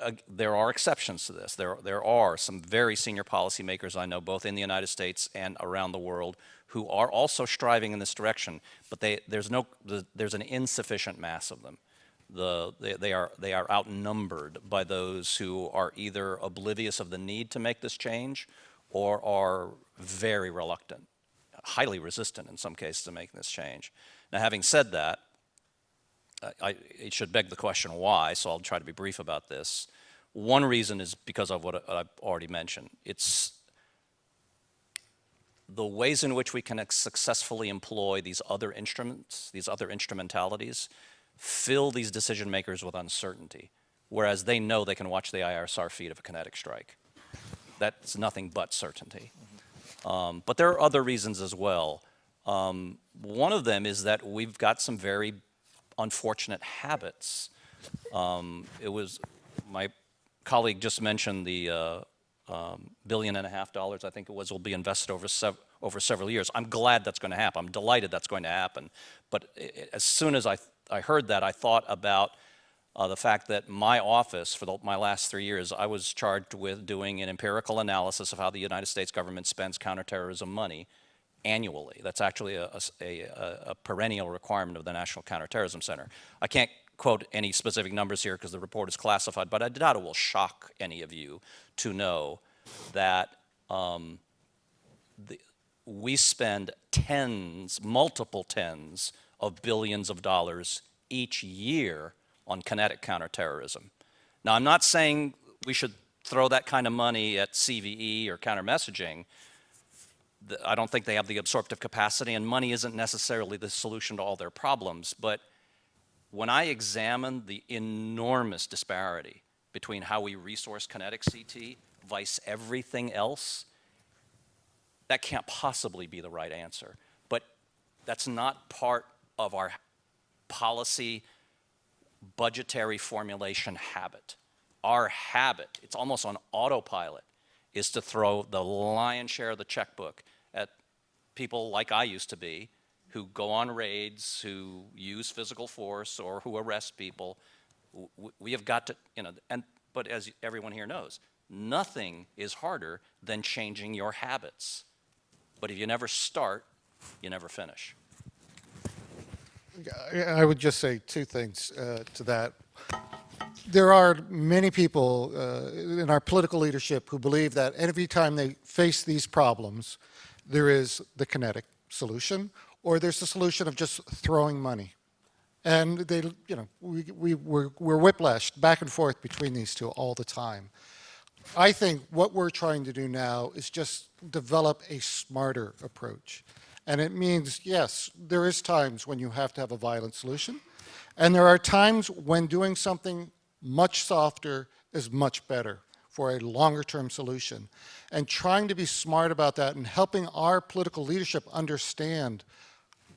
Uh, there are exceptions to this. There, there are some very senior policymakers I know, both in the United States and around the world, who are also striving in this direction, but they, there's, no, the- there's an insufficient mass of them. The, they, they, are, they are outnumbered by those who are either oblivious of the need to make this change or are very reluctant, highly resistant in some cases to making this change. Now, having said that, I, it should beg the question why, so I'll try to be brief about this. One reason is because of what I've already mentioned. It's the ways in which we can successfully employ these other instruments, these other instrumentalities, fill these decision makers with uncertainty, whereas they know they can watch the ISR feed of a kinetic strike. That's nothing but certainty. Um, but there are other reasons as well. Um, one of them is that we've got some very unfortunate habits. Um, it was my colleague just mentioned the uh, um, billion and a half dollars, I think it was, will be invested over sev- over several years. I'm glad that's going to happen. I'm delighted that's going to happen. But i- i- as soon as I I heard that, I thought about uh, the fact that my office, for the, my last three years, I was charged with doing an empirical analysis of how the United States government spends counterterrorism money annually. That's actually a, a- a- a perennial requirement of the National Counterterrorism Center. I can't quote any specific numbers here because the report is classified, but I doubt it will shock any of you to know that um, the, we spend tens, multiple tens of billions of dollars each year on kinetic counterterrorism. Now, I'm not saying we should throw that kind of money at CVE or counter messaging. I don't think they have the absorptive capacity, and money isn't necessarily the solution to all their problems. But when I examine the enormous disparity between how we resource kinetic CT vice everything else, that can't possibly be the right answer. But that's not part of our policy budgetary formulation habit. Our habit, it's almost on autopilot, is to throw the lion's share of the checkbook at people like I used to be, who go on raids, who use physical force, or who arrest people. We have got to, you know, and, but as everyone here knows, nothing is harder than changing your habits. But if you never start, you never finish. I would just say two things uh, to that. There are many people uh, in our political leadership who believe that every time they face these problems, there is the kinetic solution, or there's the solution of just throwing money. And they, you know, we, we, we're, we're whiplashed back and forth between these two all the time. I think what we're trying to do now is just develop a smarter approach. And it means, yes, there is times when you have to have a violent solution. And there are times when doing something much softer is much better for a longer term solution. And trying to be smart about that and helping our political leadership understand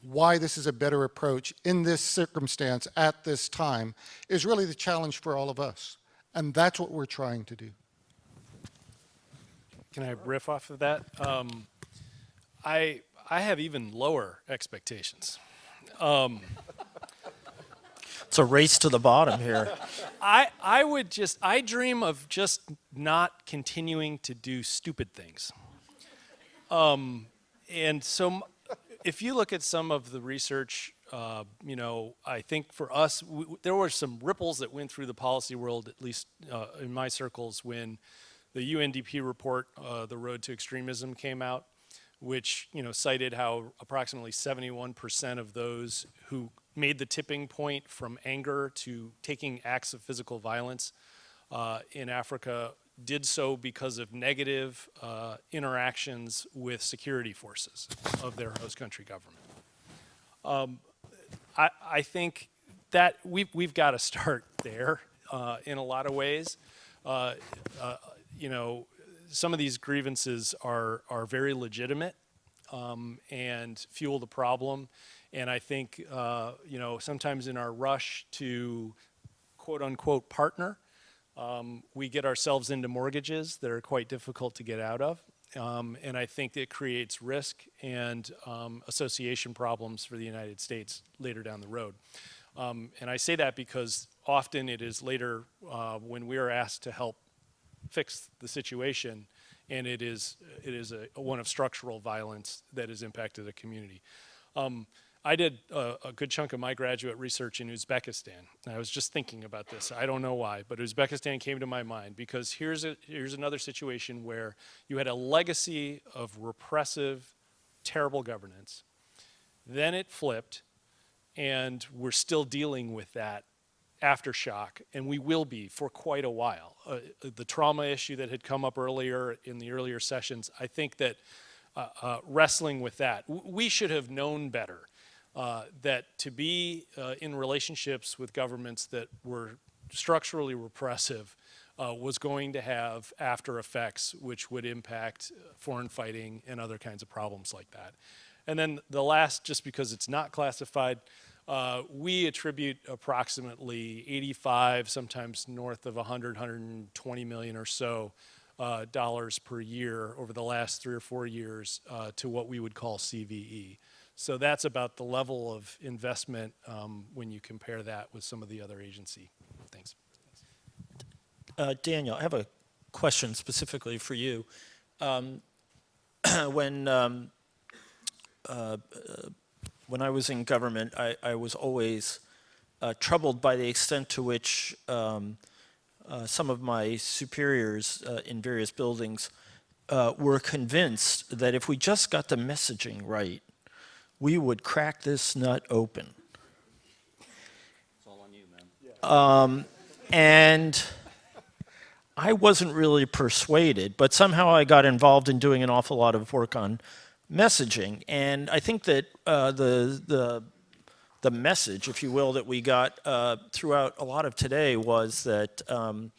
why this is a better approach in this circumstance at this time is really the challenge for all of us. And that's what we're trying to do. Can I riff off of that? Um, I I have even lower expectations. It's a race to the bottom here. I I would just I dream of just not continuing to do stupid things. Um, and so, m- if you look at some of the research, uh, you know, I think for us, w- w- there were some ripples that went through the policy world, at least uh, in my circles, when the UNDP report, uh, "The Road to Extremism," came out, which you know cited how approximately 71% of those who made the tipping point from anger to taking acts of physical violence uh, in Africa did so because of negative uh, interactions with security forces of their host country government. Um, I, I think that we've, we've got to start there uh, in a lot of ways. Uh, uh, you know, some of these grievances are, are very legitimate um, and fuel the problem. And I think, uh, you know, sometimes in our rush to quote unquote partner, um, we get ourselves into mortgages that are quite difficult to get out of. Um, and I think it creates risk and um, association problems for the United States later down the road. Um, and I say that because often it is later uh, when we are asked to help fix the situation, and it is it is a, one of structural violence that has impacted a community. Um, I did a, a good chunk of my graduate research in Uzbekistan. And I was just thinking about this. I don't know why, but Uzbekistan came to my mind because here's a here's another situation where you had a legacy of repressive, terrible governance. Then it flipped, and we're still dealing with that aftershock, and we will be for quite a while. Uh, the trauma issue that had come up earlier in the earlier sessions, I think that uh, uh, wrestling with that, we should have known better. Uh, that to be uh, in relationships with governments that were structurally repressive uh, was going to have after effects which would impact uh, foreign fighting and other kinds of problems like that. And then the last, just because it's not classified, uh, we attribute approximately 85, sometimes north of 100, 120 million or so uh, dollars per year over the last three or four years uh, to what we would call CVE. So that's about the level of investment um, when you compare that with some of the other agency Thanks. Uh, Daniel, I have a question specifically for you. Um, when um, uh, when I was in government, I, I was always uh, troubled by the extent to which um, uh, some of my superiors uh, in various buildings uh, were convinced that if we just got the messaging right, we would crack this nut open. It's all on you, man. And I wasn't really persuaded, but somehow I got involved in doing an awful lot of work on messaging. And I think that uh, the, the, the message, if you will, that we got uh, throughout a lot of today was that, um,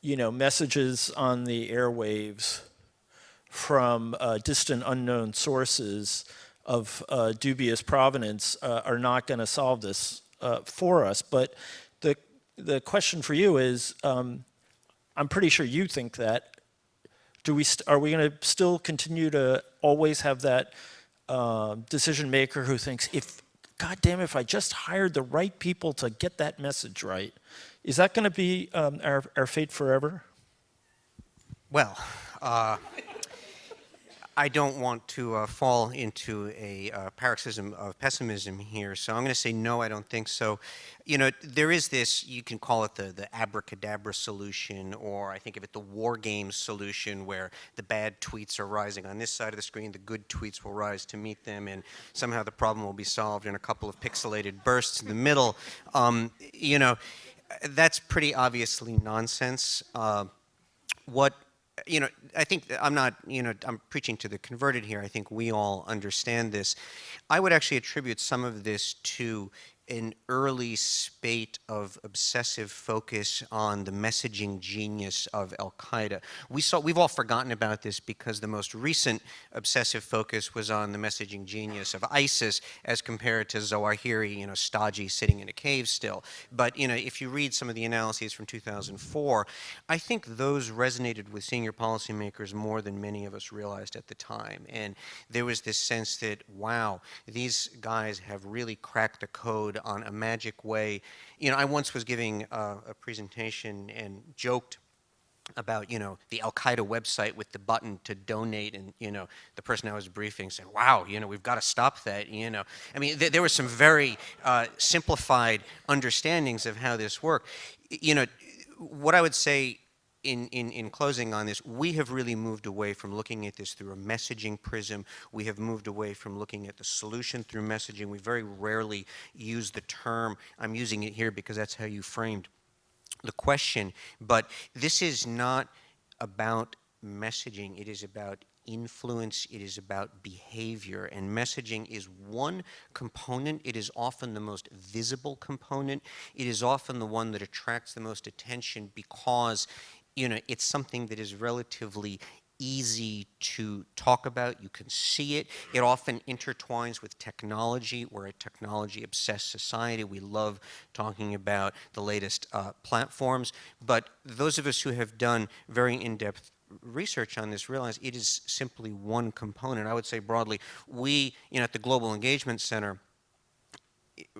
you know, messages on the airwaves from uh, distant unknown sources of uh, dubious provenance uh, are not going to solve this uh, for us. But the, the question for you is, um, I'm pretty sure you think that. Do we are we going to still continue to always have that uh, decision maker who thinks, if, God damn, if I just hired the right people to get that message right, is that going to be um, our, our fate forever? Well, uh, I don't want to uh, fall into a uh, paroxysm of pessimism here, so I'm going to say no, I don't think so. You know, there is this, you can call it the, the abracadabra solution, or I think of it the war games solution, where the bad tweets are rising on this side of the screen, the good tweets will rise to meet them, and somehow the problem will be solved in a couple of pixelated bursts in the middle. Um, you know, that's pretty obviously nonsense. Uh, what you know, I think I'm not, you know, I'm preaching to the converted here. I think we all understand this. I would actually attribute some of this to an early spate of obsessive focus on the messaging genius of Al Qaeda. We saw, we've all forgotten about this because the most recent obsessive focus was on the messaging genius of ISIS as compared to Zawahiri, you know, stodgy sitting in a cave still. But, you know, if you read some of the analyses from 2004, I think those resonated with senior policymakers more than many of us realized at the time. And there was this sense that, wow, these guys have really cracked the code on a magic way. You know, I once was giving a, a presentation and joked about you know the Al Qaeda website with the button to donate, and you know the person I was briefing said, "Wow, you know we've got to stop that." You know, I mean th there were some very uh, simplified understandings of how this worked. You know, what I would say in, in, in closing on this, we have really moved away from looking at this through a messaging prism. We have moved away from looking at the solution through messaging. We very rarely use the term. I'm using it here because that's how you framed the question. But this is not about messaging. It is about influence, it is about behavior, and messaging is one component. It is often the most visible component. It is often the one that attracts the most attention because you know, it's something that is relatively easy to talk about. You can see it. It often intertwines with technology. We're a technology-obsessed society. We love talking about the latest uh, platforms. But those of us who have done very in-depth research on this realize it is simply one component. I would say broadly, we, you know, at the Global Engagement Center,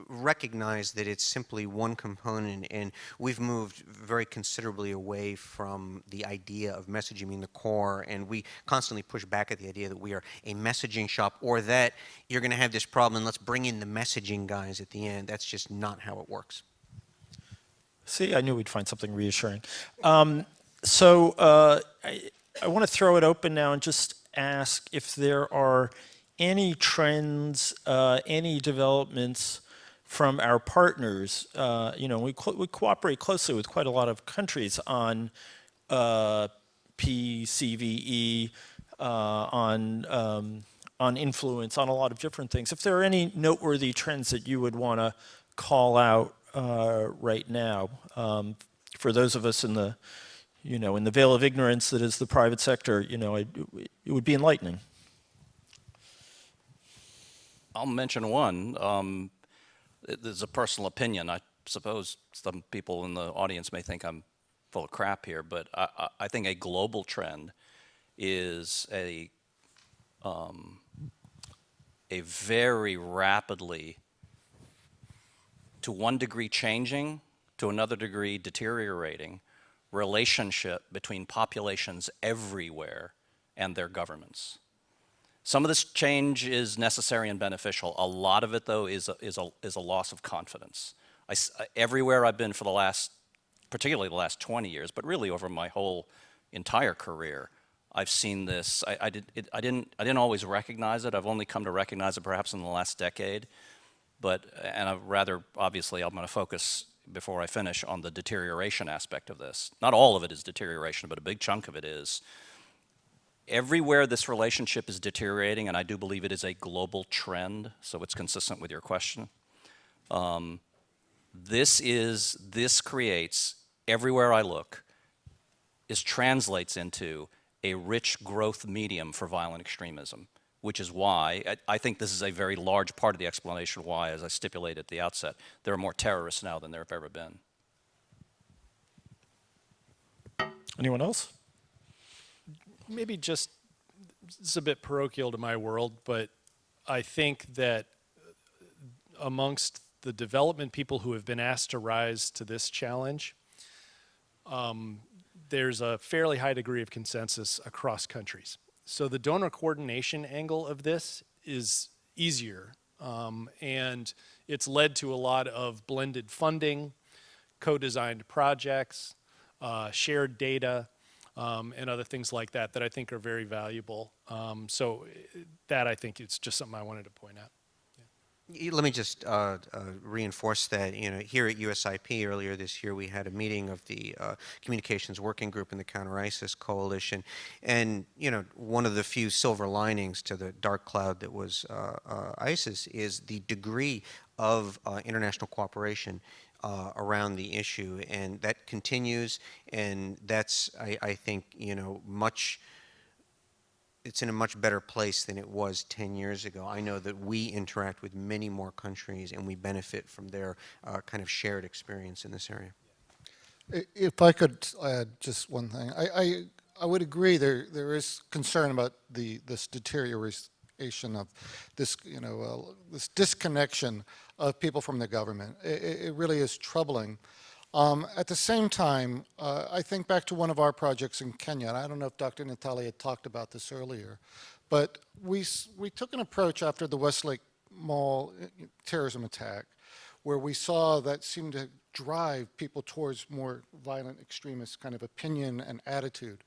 recognize that it's simply one component and we've moved very considerably away from the idea of messaging being the core and we constantly push back at the idea that we are a messaging shop or that you're going to have this problem and let's bring in the messaging guys at the end. That's just not how it works. See, I knew we'd find something reassuring. Um, so uh, I, I want to throw it open now and just ask if there are any trends, uh, any developments from our partners. Uh, you know, we, co we cooperate closely with quite a lot of countries on uh, PCVE, uh, on um, on influence, on a lot of different things. If there are any noteworthy trends that you would want to call out uh, right now, um, for those of us in the, you know, in the veil of ignorance that is the private sector, you know, it, it would be enlightening. I'll mention one. Um, there's a personal opinion. I suppose some people in the audience may think I'm full of crap here, but I, I think a global trend is a um, a very rapidly, to one degree changing, to another degree deteriorating, relationship between populations everywhere and their governments. Some of this change is necessary and beneficial. A lot of it, though, is a, is a, is a loss of confidence. I, everywhere I've been for the last, particularly the last 20 years, but really over my whole entire career, I've seen this. I, I, did, it, I, didn't, I didn't always recognize it. I've only come to recognize it perhaps in the last decade. But, and I rather, obviously, I'm going to focus before I finish on the deterioration aspect of this. Not all of it is deterioration, but a big chunk of it is everywhere this relationship is deteriorating, and I do believe it is a global trend, so it's consistent with your question. Um, this is, this creates, everywhere I look, is translates into a rich growth medium for violent extremism, which is why, I, I think this is a very large part of the explanation why, as I stipulated at the outset, there are more terrorists now than there have ever been. Anyone else? Maybe just it's a bit parochial to my world, but I think that amongst the development people who have been asked to rise to this challenge, um, there's a fairly high degree of consensus across countries. So the donor coordination angle of this is easier, um, and it's led to a lot of blended funding, co-designed projects, uh, shared data, um, and other things like that that I think are very valuable. Um, so that I think is just something I wanted to point out. Y- Let me just uh, uh, reinforce that. You know, here at USIP earlier this year, we had a meeting of the uh, Communications Working Group in the Counter ISIS Coalition, and you know, one of the few silver linings to the dark cloud that was uh, uh, ISIS is the degree of uh, international cooperation. Uh, around the issue, and that continues, and that's, I, I think, you know, much it's in a much better place than it was 10 years ago. I know that we interact with many more countries and we benefit from their uh, kind of shared experience in this area. If I could add just one thing, I, I, I would agree there, there is concern about the, this deterioration of this, you know, uh, this disconnection of people from the government. I- I- it really is troubling. Um, at the same time, uh, I think back to one of our projects in Kenya, and I don't know if Dr. Natali had talked about this earlier, but we, we took an approach after the Westgate Mall uh, terrorism attack where we saw that seemed to drive people towards more violent extremist kind of opinion and attitude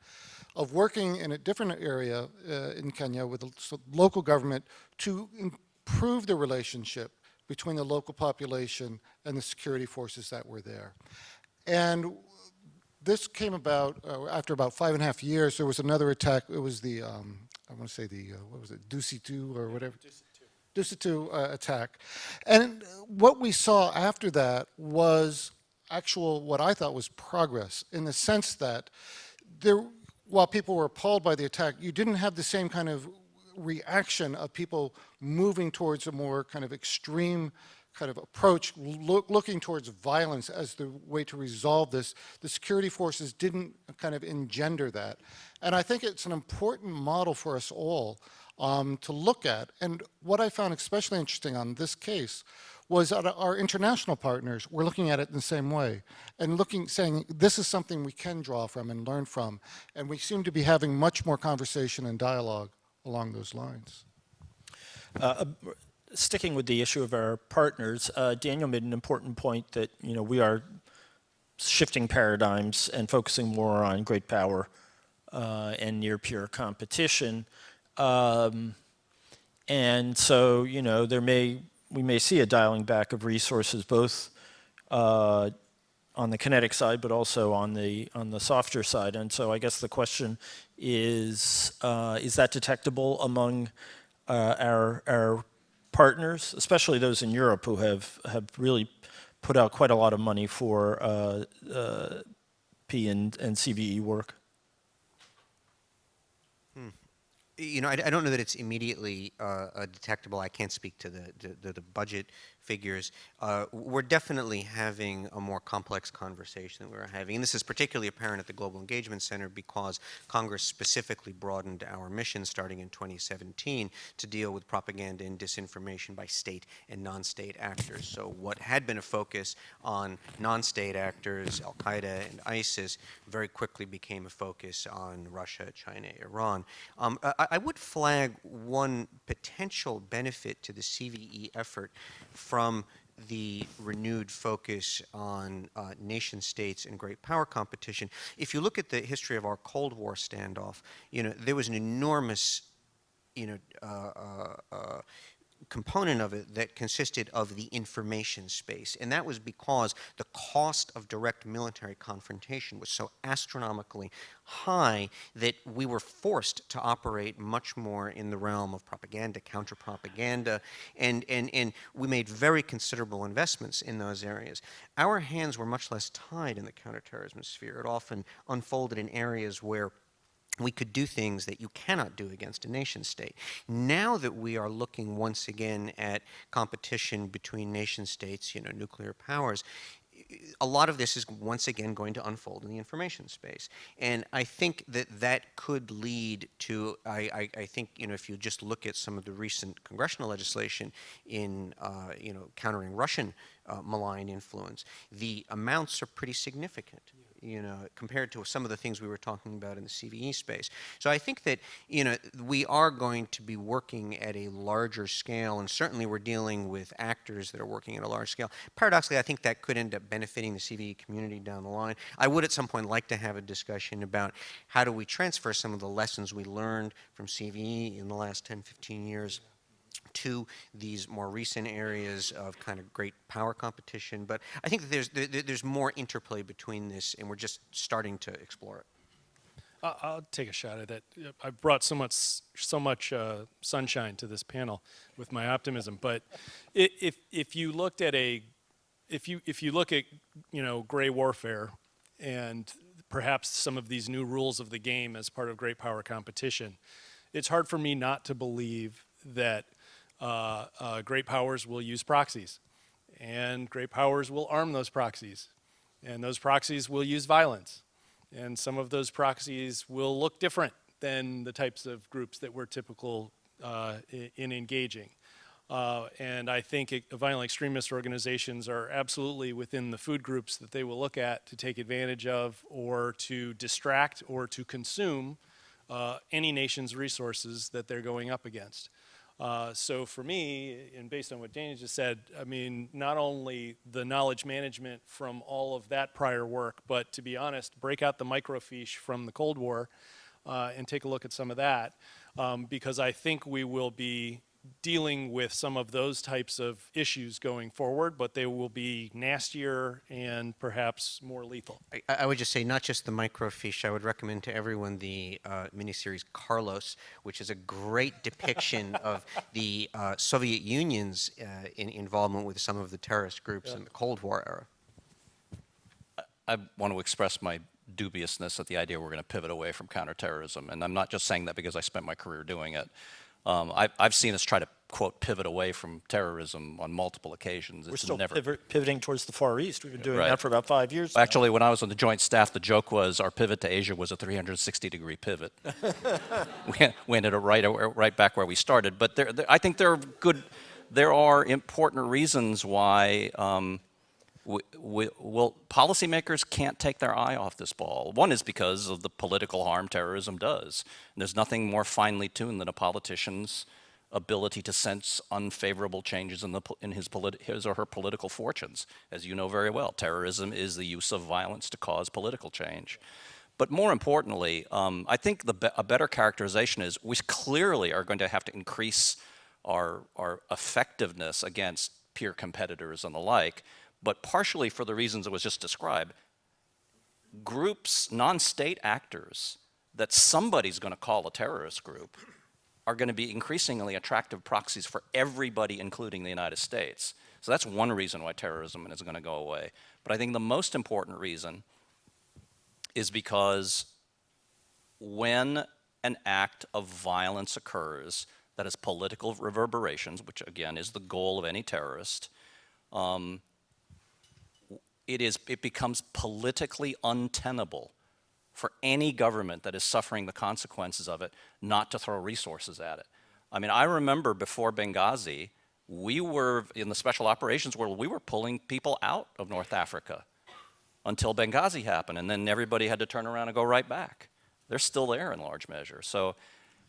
of working in a different area uh, in Kenya with the local government to improve the relationship between the local population and the security forces that were there. And this came about uh, after about five and a half years. There was another attack. It was the, um, I want to say the, uh, what was it, Dusi 2 or whatever? Dusi 2 uh, attack. And what we saw after that was actual, what I thought was progress in the sense that there, while people were appalled by the attack, you didn't have the same kind of reaction of people moving towards a more kind of extreme kind of approach, look, looking towards violence as the way to resolve this. The security forces didn't kind of engender that. And I think it's an important model for us all um, to look at. And what I found especially interesting on this case was that our international partners were looking at it in the same way and looking, saying, this is something we can draw from and learn from. And we seem to be having much more conversation and dialogue along those lines. sticking with the issue of our partners, uh, Daniel made an important point that you know we are shifting paradigms and focusing more on great power uh, and near peer competition. Um, and so you know there may we may see a dialing back of resources both uh, on the kinetic side, but also on the on the softer side. And so I guess the question is: uh, Is that detectable among uh, our our partners, especially those in Europe who have have really put out quite a lot of money for uh, uh, P and, and CVE work? You know, I, I don't know that it's immediately uh, detectable. I can't speak to the, the, the budget figures. Uh, we're definitely having a more complex conversation than we were having. And this is particularly apparent at the Global Engagement Center because Congress specifically broadened our mission starting in 2017 to deal with propaganda and disinformation by state and non-state actors. So what had been a focus on non-state actors, Al-Qaeda and ISIS, very quickly became a focus on Russia, China, Iran. Um, I, I would flag one potential benefit to the CVE effort from the renewed focus on uh, nation states and great power competition. If you look at the history of our Cold War standoff, you know, there was an enormous, you know, uh, uh, uh, component of it that consisted of the information space. And that was because the cost of direct military confrontation was so astronomically high that we were forced to operate much more in the realm of propaganda, counter-propaganda, and, and, and we made very considerable investments in those areas. Our hands were much less tied in the counterterrorism sphere. It often unfolded in areas where we could do things that you cannot do against a nation state. Now that we are looking once again at competition between nation states, you know, nuclear powers, a lot of this is once again going to unfold in the information space. And I think that that could lead to, I, I, I think, you know, if you just look at some of the recent congressional legislation in, uh, you know, countering Russian uh, malign influence, the amounts are pretty significant. You know, compared to some of the things we were talking about in the CVE space. So I think that, you know, we are going to be working at a larger scale, and certainly we're dealing with actors that are working at a large scale. Paradoxically, I think that could end up benefiting the CVE community down the line. I would at some point like to have a discussion about how do we transfer some of the lessons we learned from CVE in the last 10, 15 years to these more recent areas of kind of great power competition. But I think there's, there, there's more interplay between this, and we're just starting to explore it. I'll take a shot at that. I've brought so much, so much uh, sunshine to this panel with my optimism. But if if you looked at a, if you if you look at you know gray warfare, and perhaps some of these new rules of the game as part of great power competition, it's hard for me not to believe that great powers will use proxies, and great powers will arm those proxies, and those proxies will use violence. And some of those proxies will look different than the types of groups that we're typical uh, in engaging. Uh, and I think violent extremist organizations are absolutely within the food groups that they will look at to take advantage of or to distract or to consume uh, any nation's resources that they're going up against. Uh, so for me, and based on what Dana just said, I mean, not only the knowledge management from all of that prior work, but to be honest, break out the microfiche from the Cold War uh, and take a look at some of that, um, because I think we will be dealing with some of those types of issues going forward, but they will be nastier and perhaps more lethal. I, I would just say not just the microfiche. I would recommend to everyone the uh, miniseries Carlos, which is a great depiction of the uh, Soviet Union's uh, in, involvement with some of the terrorist groups in the Cold War era. I want to express my dubiousness at the idea we're going to pivot away from counterterrorism. And I'm not just saying that because I spent my career doing it. Um, I've, I've seen us try to, quote, pivot away from terrorism on multiple occasions. We're It's still never, pivot, pivoting towards the Far East. We've been doing Right. that for about five years. now. Actually, when I was on the joint staff, the joke was our pivot to Asia was a 360 degree pivot. we, we ended up right, right back where we started. But there, there, I think there are good, there are important reasons why um, we, we, well, policymakers can't take their eye off this ball. One is because of the political harm terrorism does. And there's nothing more finely tuned than a politician's ability to sense unfavorable changes in, the, in his, his or her political fortunes. As you know very well, terrorism is the use of violence to cause political change. But more importantly, um, I think the a better characterization is we clearly are going to have to increase our, our effectiveness against peer competitors and the like, but partially for the reasons that was just described, groups, non-state actors that somebody's going to call a terrorist group are going to be increasingly attractive proxies for everybody, including the United States. So that's one reason why terrorism is going to go away. But I think the most important reason is because when an act of violence occurs that has political reverberations, which again is the goal of any terrorist, um, it, is, it becomes politically untenable for any government that is suffering the consequences of it not to throw resources at it. I mean, I remember before Benghazi, we were, in the special operations world, we were pulling people out of North Africa until Benghazi happened, and then everybody had to turn around and go right back. They're still there in large measure. So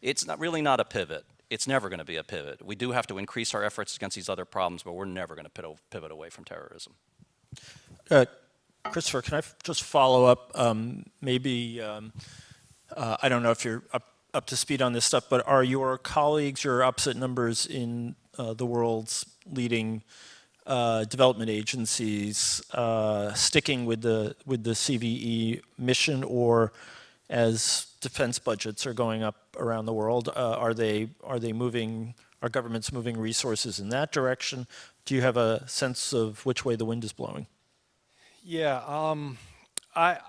it's not really not a pivot. It's never going to be a pivot. We do have to increase our efforts against these other problems, but we're never going to pivot away from terrorism. Uh, Christopher, can I just follow up? Um, maybe, um, uh, I don't know if you're up, up to speed on this stuff, but are your colleagues, your opposite numbers in uh, the world's leading uh, development agencies uh, sticking with the, with the CVE mission, or as defense budgets are going up around the world, uh, are, they, are they moving, are governments moving resources in that direction? Do you have a sense of which way the wind is blowing? Yeah, um, I,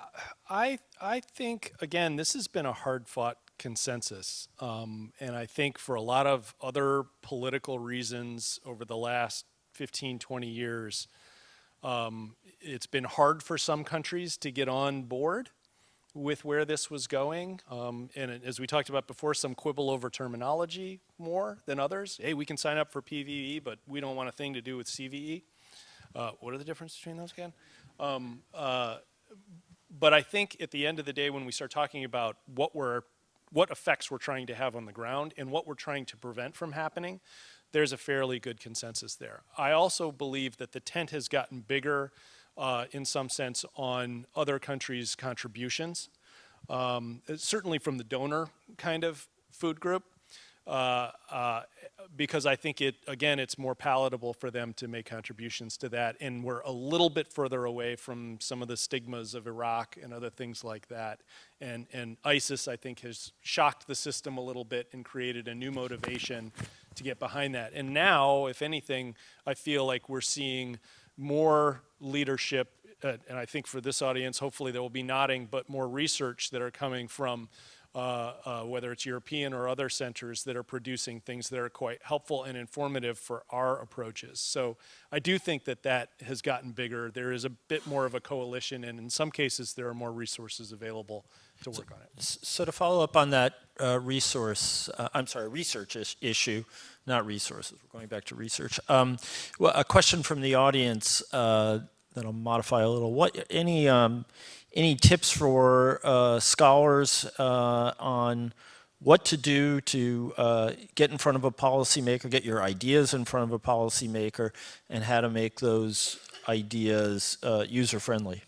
I, I think again, this has been a hard-fought consensus, um, and I think for a lot of other political reasons over the last 15, 20 years, um, it's been hard for some countries to get on board with where this was going. Um, and as we talked about before, some quibble over terminology more than others. Hey, we can sign up for PVE, but we don't want a thing to do with CVE. Uh, what are the differences between those again? Um, uh, but I think at the end of the day, when we start talking about what we're, what effects we're trying to have on the ground and what we're trying to prevent from happening, there's a fairly good consensus there. I also believe that the tent has gotten bigger uh, in some sense on other countries' contributions, um, certainly from the donor kind of food group. Uh, uh, because I think it, again, it's more palatable for them to make contributions to that. And we're a little bit further away from some of the stigmas of Iraq and other things like that. And, and ISIS, I think, has shocked the system a little bit and created a new motivation to get behind that. And now, if anything, I feel like we're seeing more leadership, uh, and I think for this audience, hopefully they will be nodding, but more research that are coming from uh, uh, whether it's European or other centers that are producing things that are quite helpful and informative for our approaches. So I do think that that has gotten bigger. There is a bit more of a coalition, and in some cases, there are more resources available to work on it. So to follow up on that uh, resource, uh, I'm sorry, research is- issue, not resources, we're going back to research. Um, Well, a question from the audience uh, that I'll modify a little. What, any, um, any tips for uh, scholars uh, on what to do to uh, get in front of a policymaker, get your ideas in front of a policymaker, and how to make those ideas uh, user-friendly?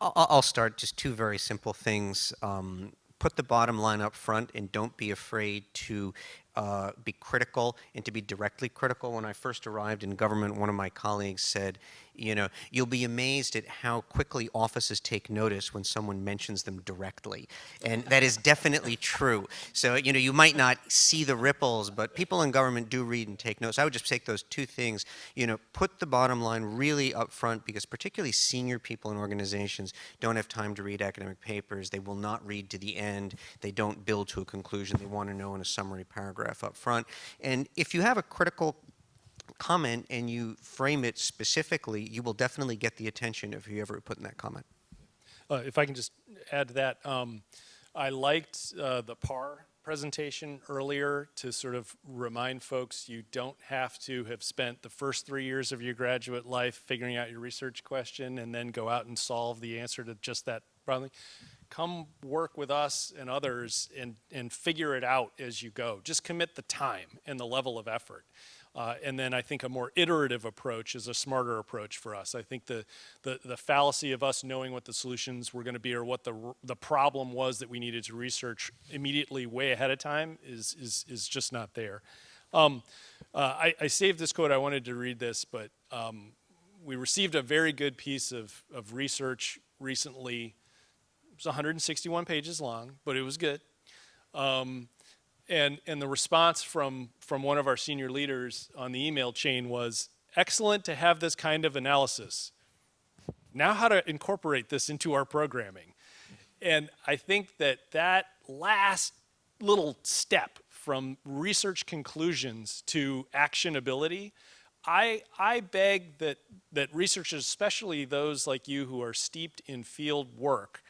I'll, start just two very simple things. Um, put the bottom line up front and don't be afraid to uh, be critical and to be directly critical. When I first arrived in government, one of my colleagues said, you know, you'll be amazed at how quickly offices take notice when someone mentions them directly. And that is definitely true. So, you know, you might not see the ripples, but people in government do read and take notes. I would just take those two things, you know, put the bottom line really up front because particularly senior people in organizations don't have time to read academic papers. They will not read to the end. They don't build to a conclusion. They want to know in a summary paragraph up front. And if you have a critical comment and you frame it specifically, you will definitely get the attention of whoever put in that comment. Uh, if I can just add to that, um, I liked uh, the PAR presentation earlier to sort of remind folks you don't have to have spent the first three years of your graduate life figuring out your research question and then go out and solve the answer to just that problem. Come work with us and others and, and figure it out as you go. Just commit the time and the level of effort. Uh, and then I think a more iterative approach is a smarter approach for us. I think the, the, the fallacy of us knowing what the solutions were going to be or what the, the problem was that we needed to research immediately way ahead of time is, is, is just not there. Um, uh, I, I, saved this quote. I wanted to read this, but um, we received a very good piece of, of research recently. It was 161 pages long, but it was good. Um, and, and the response from, from one of our senior leaders on the email chain was, excellent to have this kind of analysis. Now how to incorporate this into our programming. And I think that that last little step from research conclusions to actionability, I, I beg that, that researchers, especially those like you who are steeped in field work,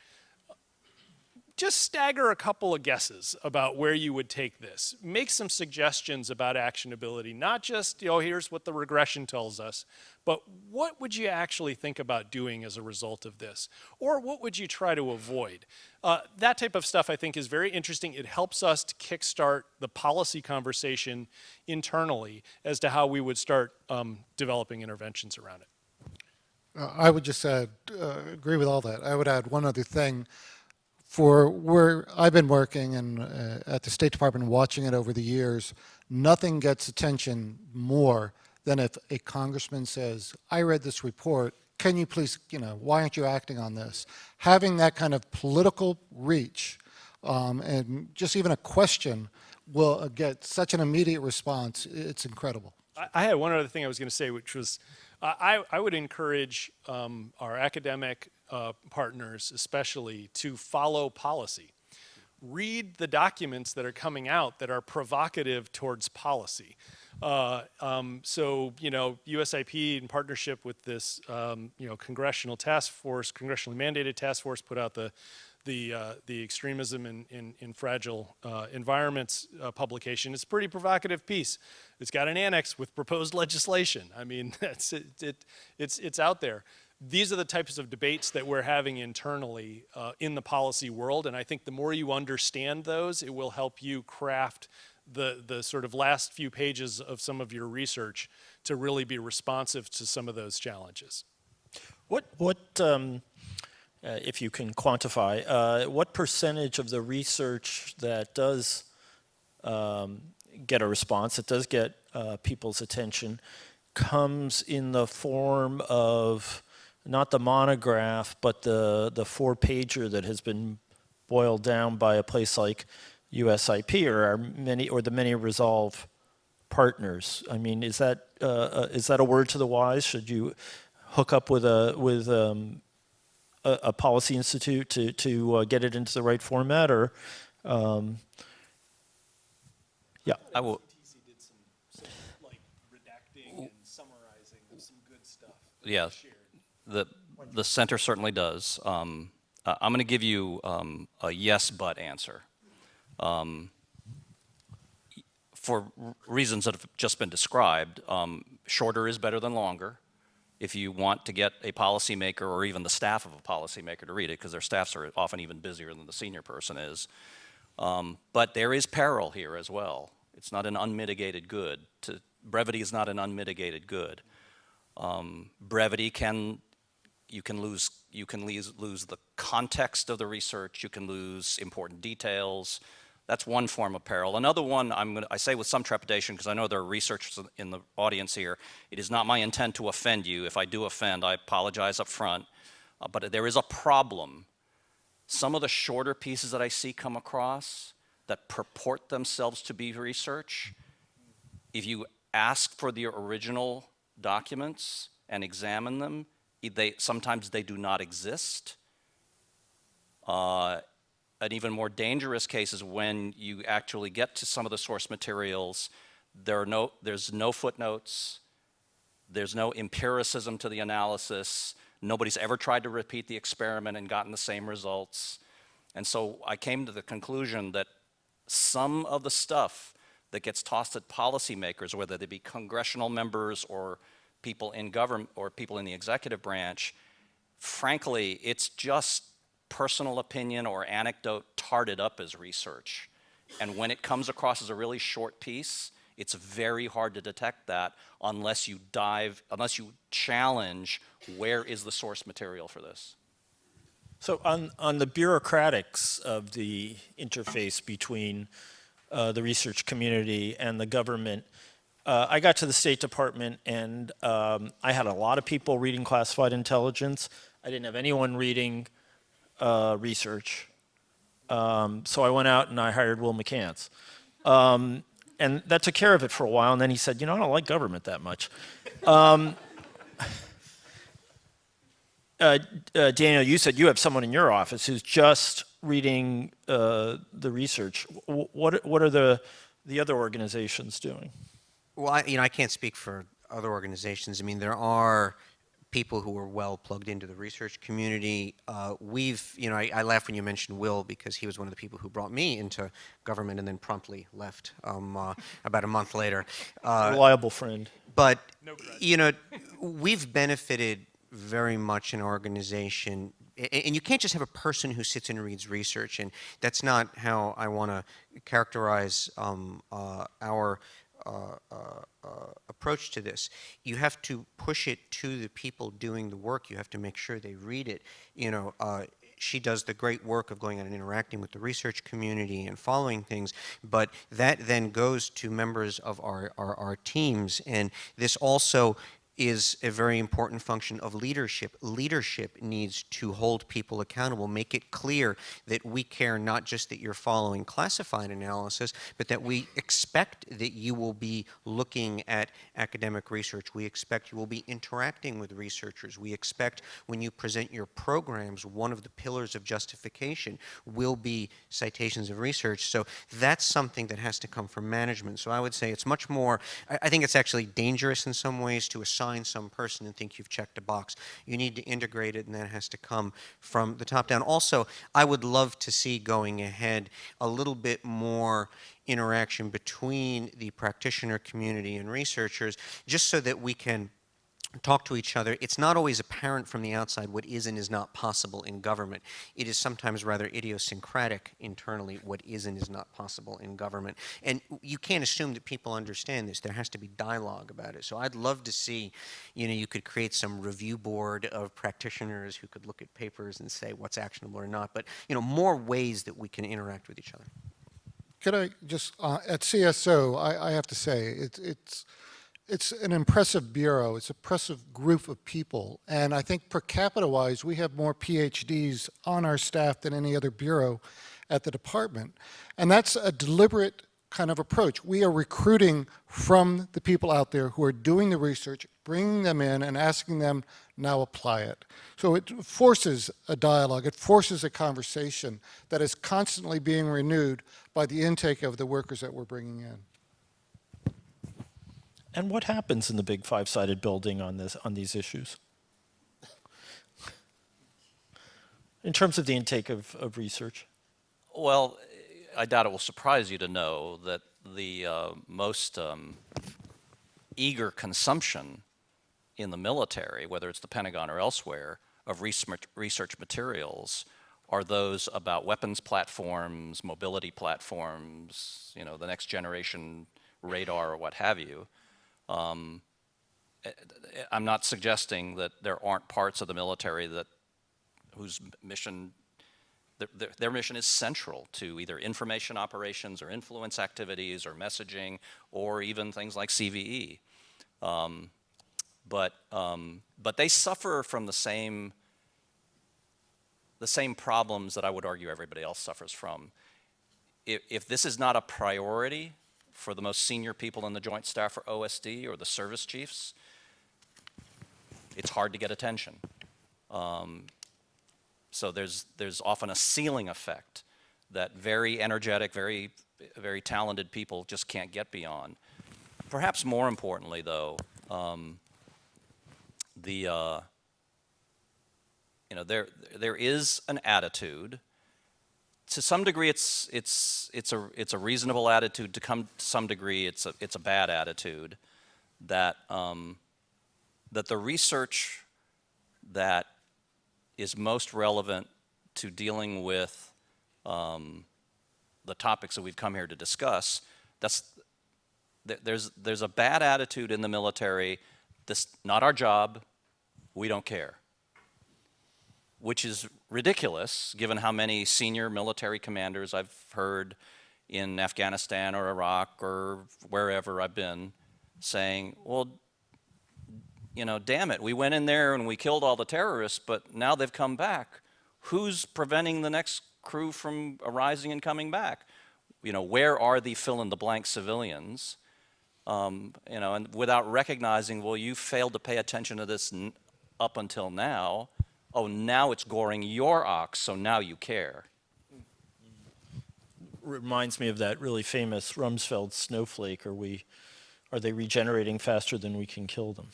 just stagger a couple of guesses about where you would take this. Make some suggestions about actionability, not just, you know, here's what the regression tells us, but what would you actually think about doing as a result of this? Or what would you try to avoid? Uh, that type of stuff I think is very interesting. It helps us to kickstart the policy conversation internally as to how we would start um, developing interventions around it. Uh, I would just uh, agree with all that. I would add one other thing for where I've been working and uh, at the State Department watching it over the years, nothing gets attention more than if a congressman says, I read this report, can you please, you know, why aren't you acting on this? Having that kind of political reach um, and just even a question will uh, get such an immediate response, it's incredible. I, had one other thing I was going to say, which was I, I would encourage um, our academic uh, partners, especially, to follow policy. Read the documents that are coming out that are provocative towards policy. Uh, um, so, you know, USIP in partnership with this, um, you know, congressional task force, congressionally mandated task force put out the, the, uh, the extremism in, in, in fragile uh, environments uh, publication. It's a pretty provocative piece. It's got an annex with proposed legislation. I mean, that's, it, it, it's, it's out there. These are the types of debates that we're having internally uh, in the policy world. And I think the more you understand those, it will help you craft the, the sort of last few pages of some of your research to really be responsive to some of those challenges. What, what um, uh, if you can quantify, uh, what percentage of the research that does um, get a response, that does get uh, people's attention, comes in the form of not the monograph, but the, the four-pager that has been boiled down by a place like USIP or our many, or the many Resolve partners. I mean, is that, uh, uh, is that a word to the wise? Should you hook up with a, with um, a, a policy institute to, to uh, get it into the right format or, um, yeah. I will, did some, like redacting and summarizing of some good stuff. yeah, the, the center certainly does. Um, I'm going to give you um, a yes, but answer. Um, for reasons that have just been described, um, shorter is better than longer. If you want to get a policymaker or even the staff of a policymaker to read it, because their staffs are often even busier than the senior person is. Um, but there is peril here as well. It's not an unmitigated good. To, brevity is not an unmitigated good. Um, brevity can you can lose you can lose, lose the context of the research. You can lose important details. That's one form of peril. Another one, I'm gonna, I say with some trepidation because I know there are researchers in the audience here. It is not my intent to offend you. If I do offend, I apologize up front. Uh, but there is a problem. Some of the shorter pieces that I see come across that purport themselves to be research, if you ask for the original documents and examine them, they, sometimes they do not exist. Uh, an even more dangerous case is when you actually get to some of the source materials, there are no, there's no footnotes, there's no empiricism to the analysis, nobody's ever tried to repeat the experiment and gotten the same results. And so I came to the conclusion that some of the stuff that gets tossed at policymakers, whether they be congressional members or people in government or people in the executive branch, frankly, it's just personal opinion or anecdote tarted up as research. And when it comes across as a really short piece, it's very hard to detect that unless you dive, unless you challenge where is the source material for this. So on, on the bureaucratics of the interface between uh, the research community and the government, uh, I got to the State Department and um, I had a lot of people reading classified intelligence. I didn't have anyone reading uh, research. Um, so I went out and I hired Will McCants. Um, and that took care of it for a while. And then he said, you know, I don't like government that much. Um, uh, uh, Daniel, you said you have someone in your office who's just reading uh, the research. W what, what are the, the other organizations doing? Well, I, you know, I can't speak for other organizations. I mean, there are people who are well plugged into the research community. Uh, we've, you know, I, I, laugh when you mentioned Will because he was one of the people who brought me into government and then promptly left um, uh, about a month later. Uh, Reliable friend. But, no you know, we've benefited very much in our organization and you can't just have a person who sits and reads research, and that's not how I want to characterize um, uh, our uh, uh, uh, approach to this. You have to push it to the people doing the work. You have to make sure they read it. You know, she does the great work of going out and interacting with the research community and following things, but that then goes to members of our, our, our teams, and this also is a very important function of leadership. Leadership needs to hold people accountable, make it clear that we care not just that you're following classified analysis, but that we expect that you will be looking at academic research. We expect you will be interacting with researchers. We expect when you present your programs, one of the pillars of justification will be citations of research. So that's something that has to come from management. So I would say it's much more, I, think it's actually dangerous in some ways to assign assign some person and think you've checked a box. You need to integrate it, and that has to come from the top down. Also, I would love to see going ahead a little bit more interaction between the practitioner community and researchers, just so that we can talk to each other, it's not always apparent from the outside what is and is not possible in government. It is sometimes rather idiosyncratic internally what is and is not possible in government. And you can't assume that people understand this. There has to be dialogue about it. So I'd love to see, you know, you could create some review board of practitioners who could look at papers and say what's actionable or not. But, you know, more ways that we can interact with each other. Could I just, uh, at CSO, I, I have to say, it's, it's, it's an impressive bureau. It's an impressive group of people. And I think per capita wise, we have more PhDs on our staff than any other bureau at the department. And that's a deliberate kind of approach. We are recruiting from the people out there who are doing the research, bringing them in and asking them now apply it. So it forces a dialogue, it forces a conversation that is constantly being renewed by the intake of the workers that we're bringing in. And what happens in the big five-sided building on this on these issues? In terms of the intake of, of research? Well, I doubt it will surprise you to know that the uh, most um, eager consumption in the military, whether it's the Pentagon or elsewhere, of research, research materials are those about weapons platforms, mobility platforms, you know, the next generation radar or what have you. Um, eh, I'm not suggesting that there aren't parts of the military that whose mission their, their, mission is central to either information operations or influence activities or messaging or even things like CVE. Um, but, um, but they suffer from the same, the same problems that I would argue everybody else suffers from. If, if this is not a priority for the most senior people in the Joint Staff or OSD or the service chiefs, it's hard to get attention. Um, so there's, there's often a ceiling effect that very energetic, very, very talented people just can't get beyond. Perhaps more importantly, though, um, the, uh, you know, there, there is an attitude. To some degree, it's, it's, it's, a, it's a reasonable attitude. To come to some degree, it's a, it's a bad attitude that, um, that the research that is most relevant to dealing with um, the topics that we've come here to discuss, that's, there's, there's a bad attitude in the military, this not our job, we don't care. Which is ridiculous given how many senior military commanders I've heard in Afghanistan or Iraq or wherever I've been saying, well, you know, damn it, we went in there and we killed all the terrorists, but now they've come back. Who's preventing the next crew from arising and coming back? You know, where are the fill in the blank civilians? Um, you know, and without recognizing, well, you failed to pay attention to this up until now. Oh, now it's goring your ox, so now you care. Reminds me of that really famous Rumsfeld snowflake. Are we, are they regenerating faster than we can kill them?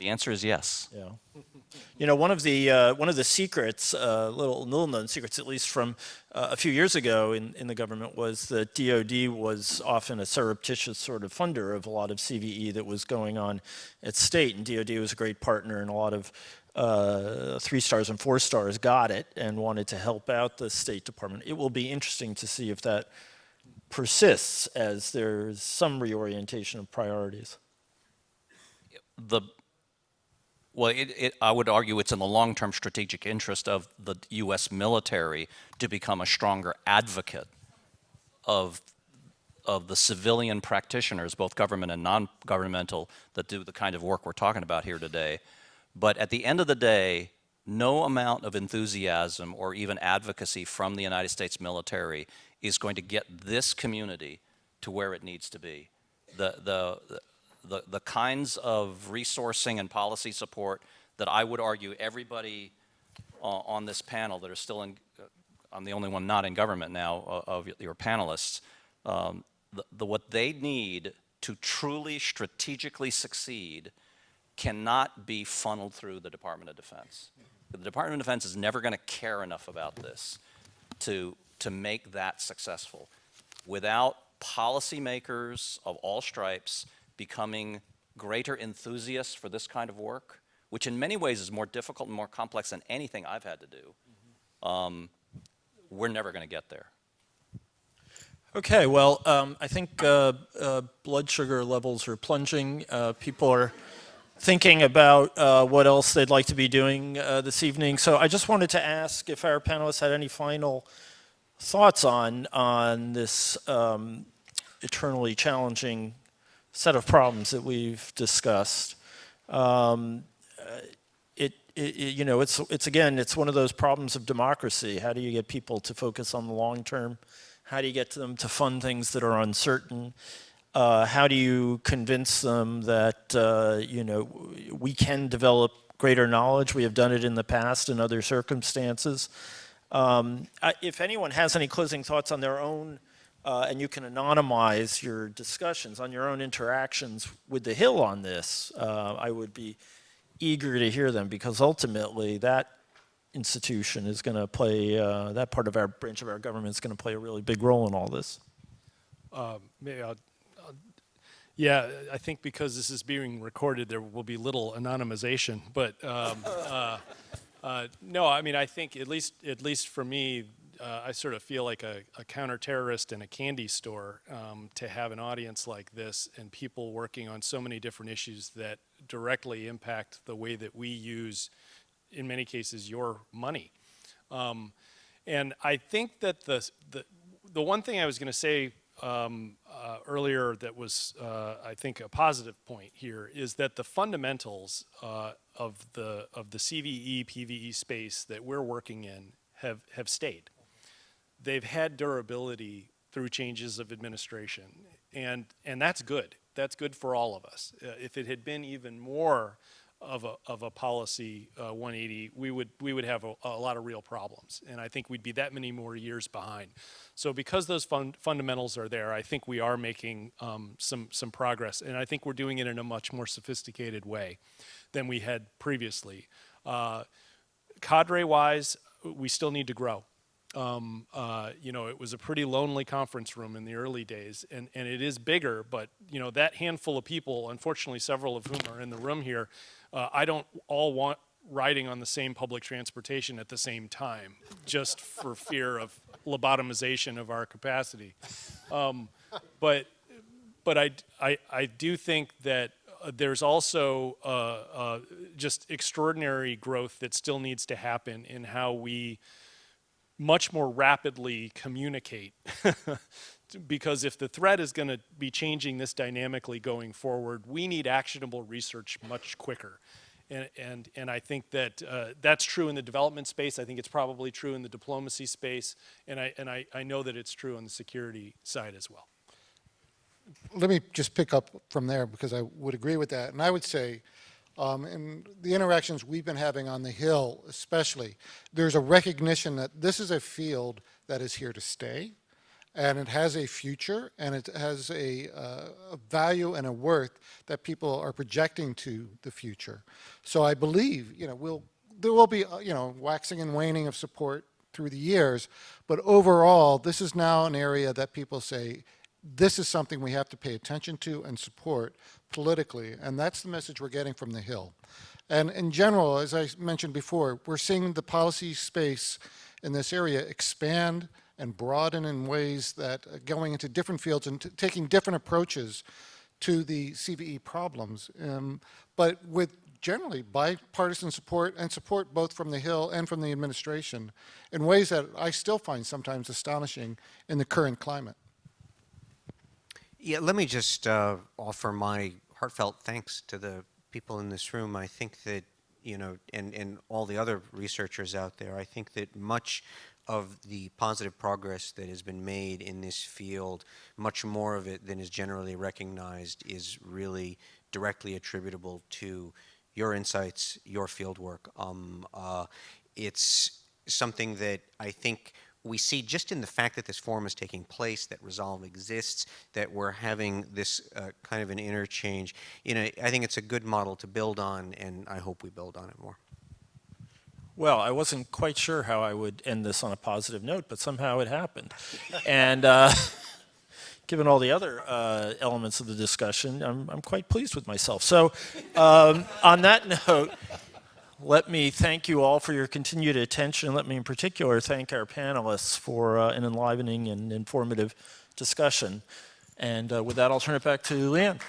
The answer is yes. Yeah. You know, one of the uh, one of the secrets, uh, little little known secrets, at least from uh, a few years ago in, in the government, was that DoD was often a surreptitious sort of funder of a lot of CVE that was going on at state, and DoD was a great partner, in a lot of uh, three stars and four stars got it and wanted to help out the State Department. It will be interesting to see if that persists as there's some reorientation of priorities. The well, it, it, I would argue it's in the long-term strategic interest of the U.S. military to become a stronger advocate of of the civilian practitioners, both government and non-governmental, that do the kind of work we're talking about here today. But at the end of the day, no amount of enthusiasm or even advocacy from the United States military is going to get this community to where it needs to be. The, the, the, the kinds of resourcing and policy support that I would argue everybody uh, on this panel that are still in, uh, I'm the only one not in government now uh, of your panelists, um, the, the, what they need to truly strategically succeed cannot be funneled through the Department of Defense. The Department of Defense is never going to care enough about this to, to make that successful. Without policymakers of all stripes becoming greater enthusiasts for this kind of work, which in many ways is more difficult and more complex than anything I've had to do, um, we're never going to get there. Okay, well, um, I think uh, uh, blood sugar levels are plunging. Uh, people are thinking about uh, what else they'd like to be doing uh, this evening. So I just wanted to ask if our panelists had any final thoughts on on this um, eternally challenging set of problems that we've discussed. Um, uh, it, it, it, you know, it's it's again, it's one of those problems of democracy. How do you get people to focus on the long term? How do you get them to fund things that are uncertain? Uh, how do you convince them that uh, you know we can develop greater knowledge? We have done it in the past in other circumstances. Um, if anyone has any closing thoughts on their own, uh, and you can anonymize your discussions on your own interactions with the Hill on this, uh, I would be eager to hear them because ultimately that institution is going to play, uh, that part of our branch of our government is going to play a really big role in all this. Um, maybe I'll- yeah, I think because this is being recorded, there will be little anonymization. But um, uh, uh, no, I mean, I think at least at least for me, uh, I sort of feel like a, a counterterrorist in a candy store um, to have an audience like this and people working on so many different issues that directly impact the way that we use, in many cases, your money. Um, and I think that the, the, the one thing I was going to say um, uh, earlier that was, uh, I think, a positive point here is that the fundamentals uh, of, the, of the CVE, PVE space that we're working in have, have stayed. They've had durability through changes of administration, and, and that's good. That's good for all of us. Uh, if it had been even more of a, of a policy uh, 180, we would, we would have a, a lot of real problems. And I think we'd be that many more years behind. So because those fun, fundamentals are there, I think we are making um, some, some progress. And I think we're doing it in a much more sophisticated way than we had previously. Uh, Cadre-wise, we still need to grow. Um, uh, you know, it was a pretty lonely conference room in the early days, and, and it is bigger, but, you know, that handful of people, unfortunately, several of whom are in the room here, uh, I don't all want riding on the same public transportation at the same time, just for fear of lobotomization of our capacity. Um, but but I, I, I do think that uh, there's also uh, uh, just extraordinary growth that still needs to happen in how we much more rapidly communicate. because if the threat is going to be changing this dynamically going forward, we need actionable research much quicker. And, and, and I think that uh, that's true in the development space. I think it's probably true in the diplomacy space. And, I, and I, I know that it's true on the security side as well. let me just pick up from there because I would agree with that. And I would say, um, in the interactions we've been having on the Hill especially, there's a recognition that this is a field that is here to stay and it has a future and it has a, uh, a value and a worth that people are projecting to the future. So I believe, you know, we'll, there will be, uh, you know, waxing and waning of support through the years, but overall, this is now an area that people say, this is something we have to pay attention to and support politically, and that's the message we're getting from the Hill. And in general, as I mentioned before, we're seeing the policy space in this area expand and broaden in ways that uh, going into different fields and taking different approaches to the CVE problems, um, but with generally bipartisan support and support both from the Hill and from the administration in ways that I still find sometimes astonishing in the current climate. Yeah, let me just uh, offer my heartfelt thanks to the people in this room. I think that, you know, and, and all the other researchers out there, I think that much of the positive progress that has been made in this field, much more of it than is generally recognized, is really directly attributable to your insights, your field work. Um, uh, it's something that I think we see just in the fact that this forum is taking place, that Resolve exists, that we're having this uh, kind of an interchange. You know, I think it's a good model to build on, and I hope we build on it more. Well, I wasn't quite sure how I would end this on a positive note, but somehow it happened. and uh, given all the other uh, elements of the discussion, I'm, I'm quite pleased with myself. So, um, on that note, let me thank you all for your continued attention. Let me, in particular, thank our panelists for uh, an enlivening and informative discussion. And uh, with that, I'll turn it back to Leanne.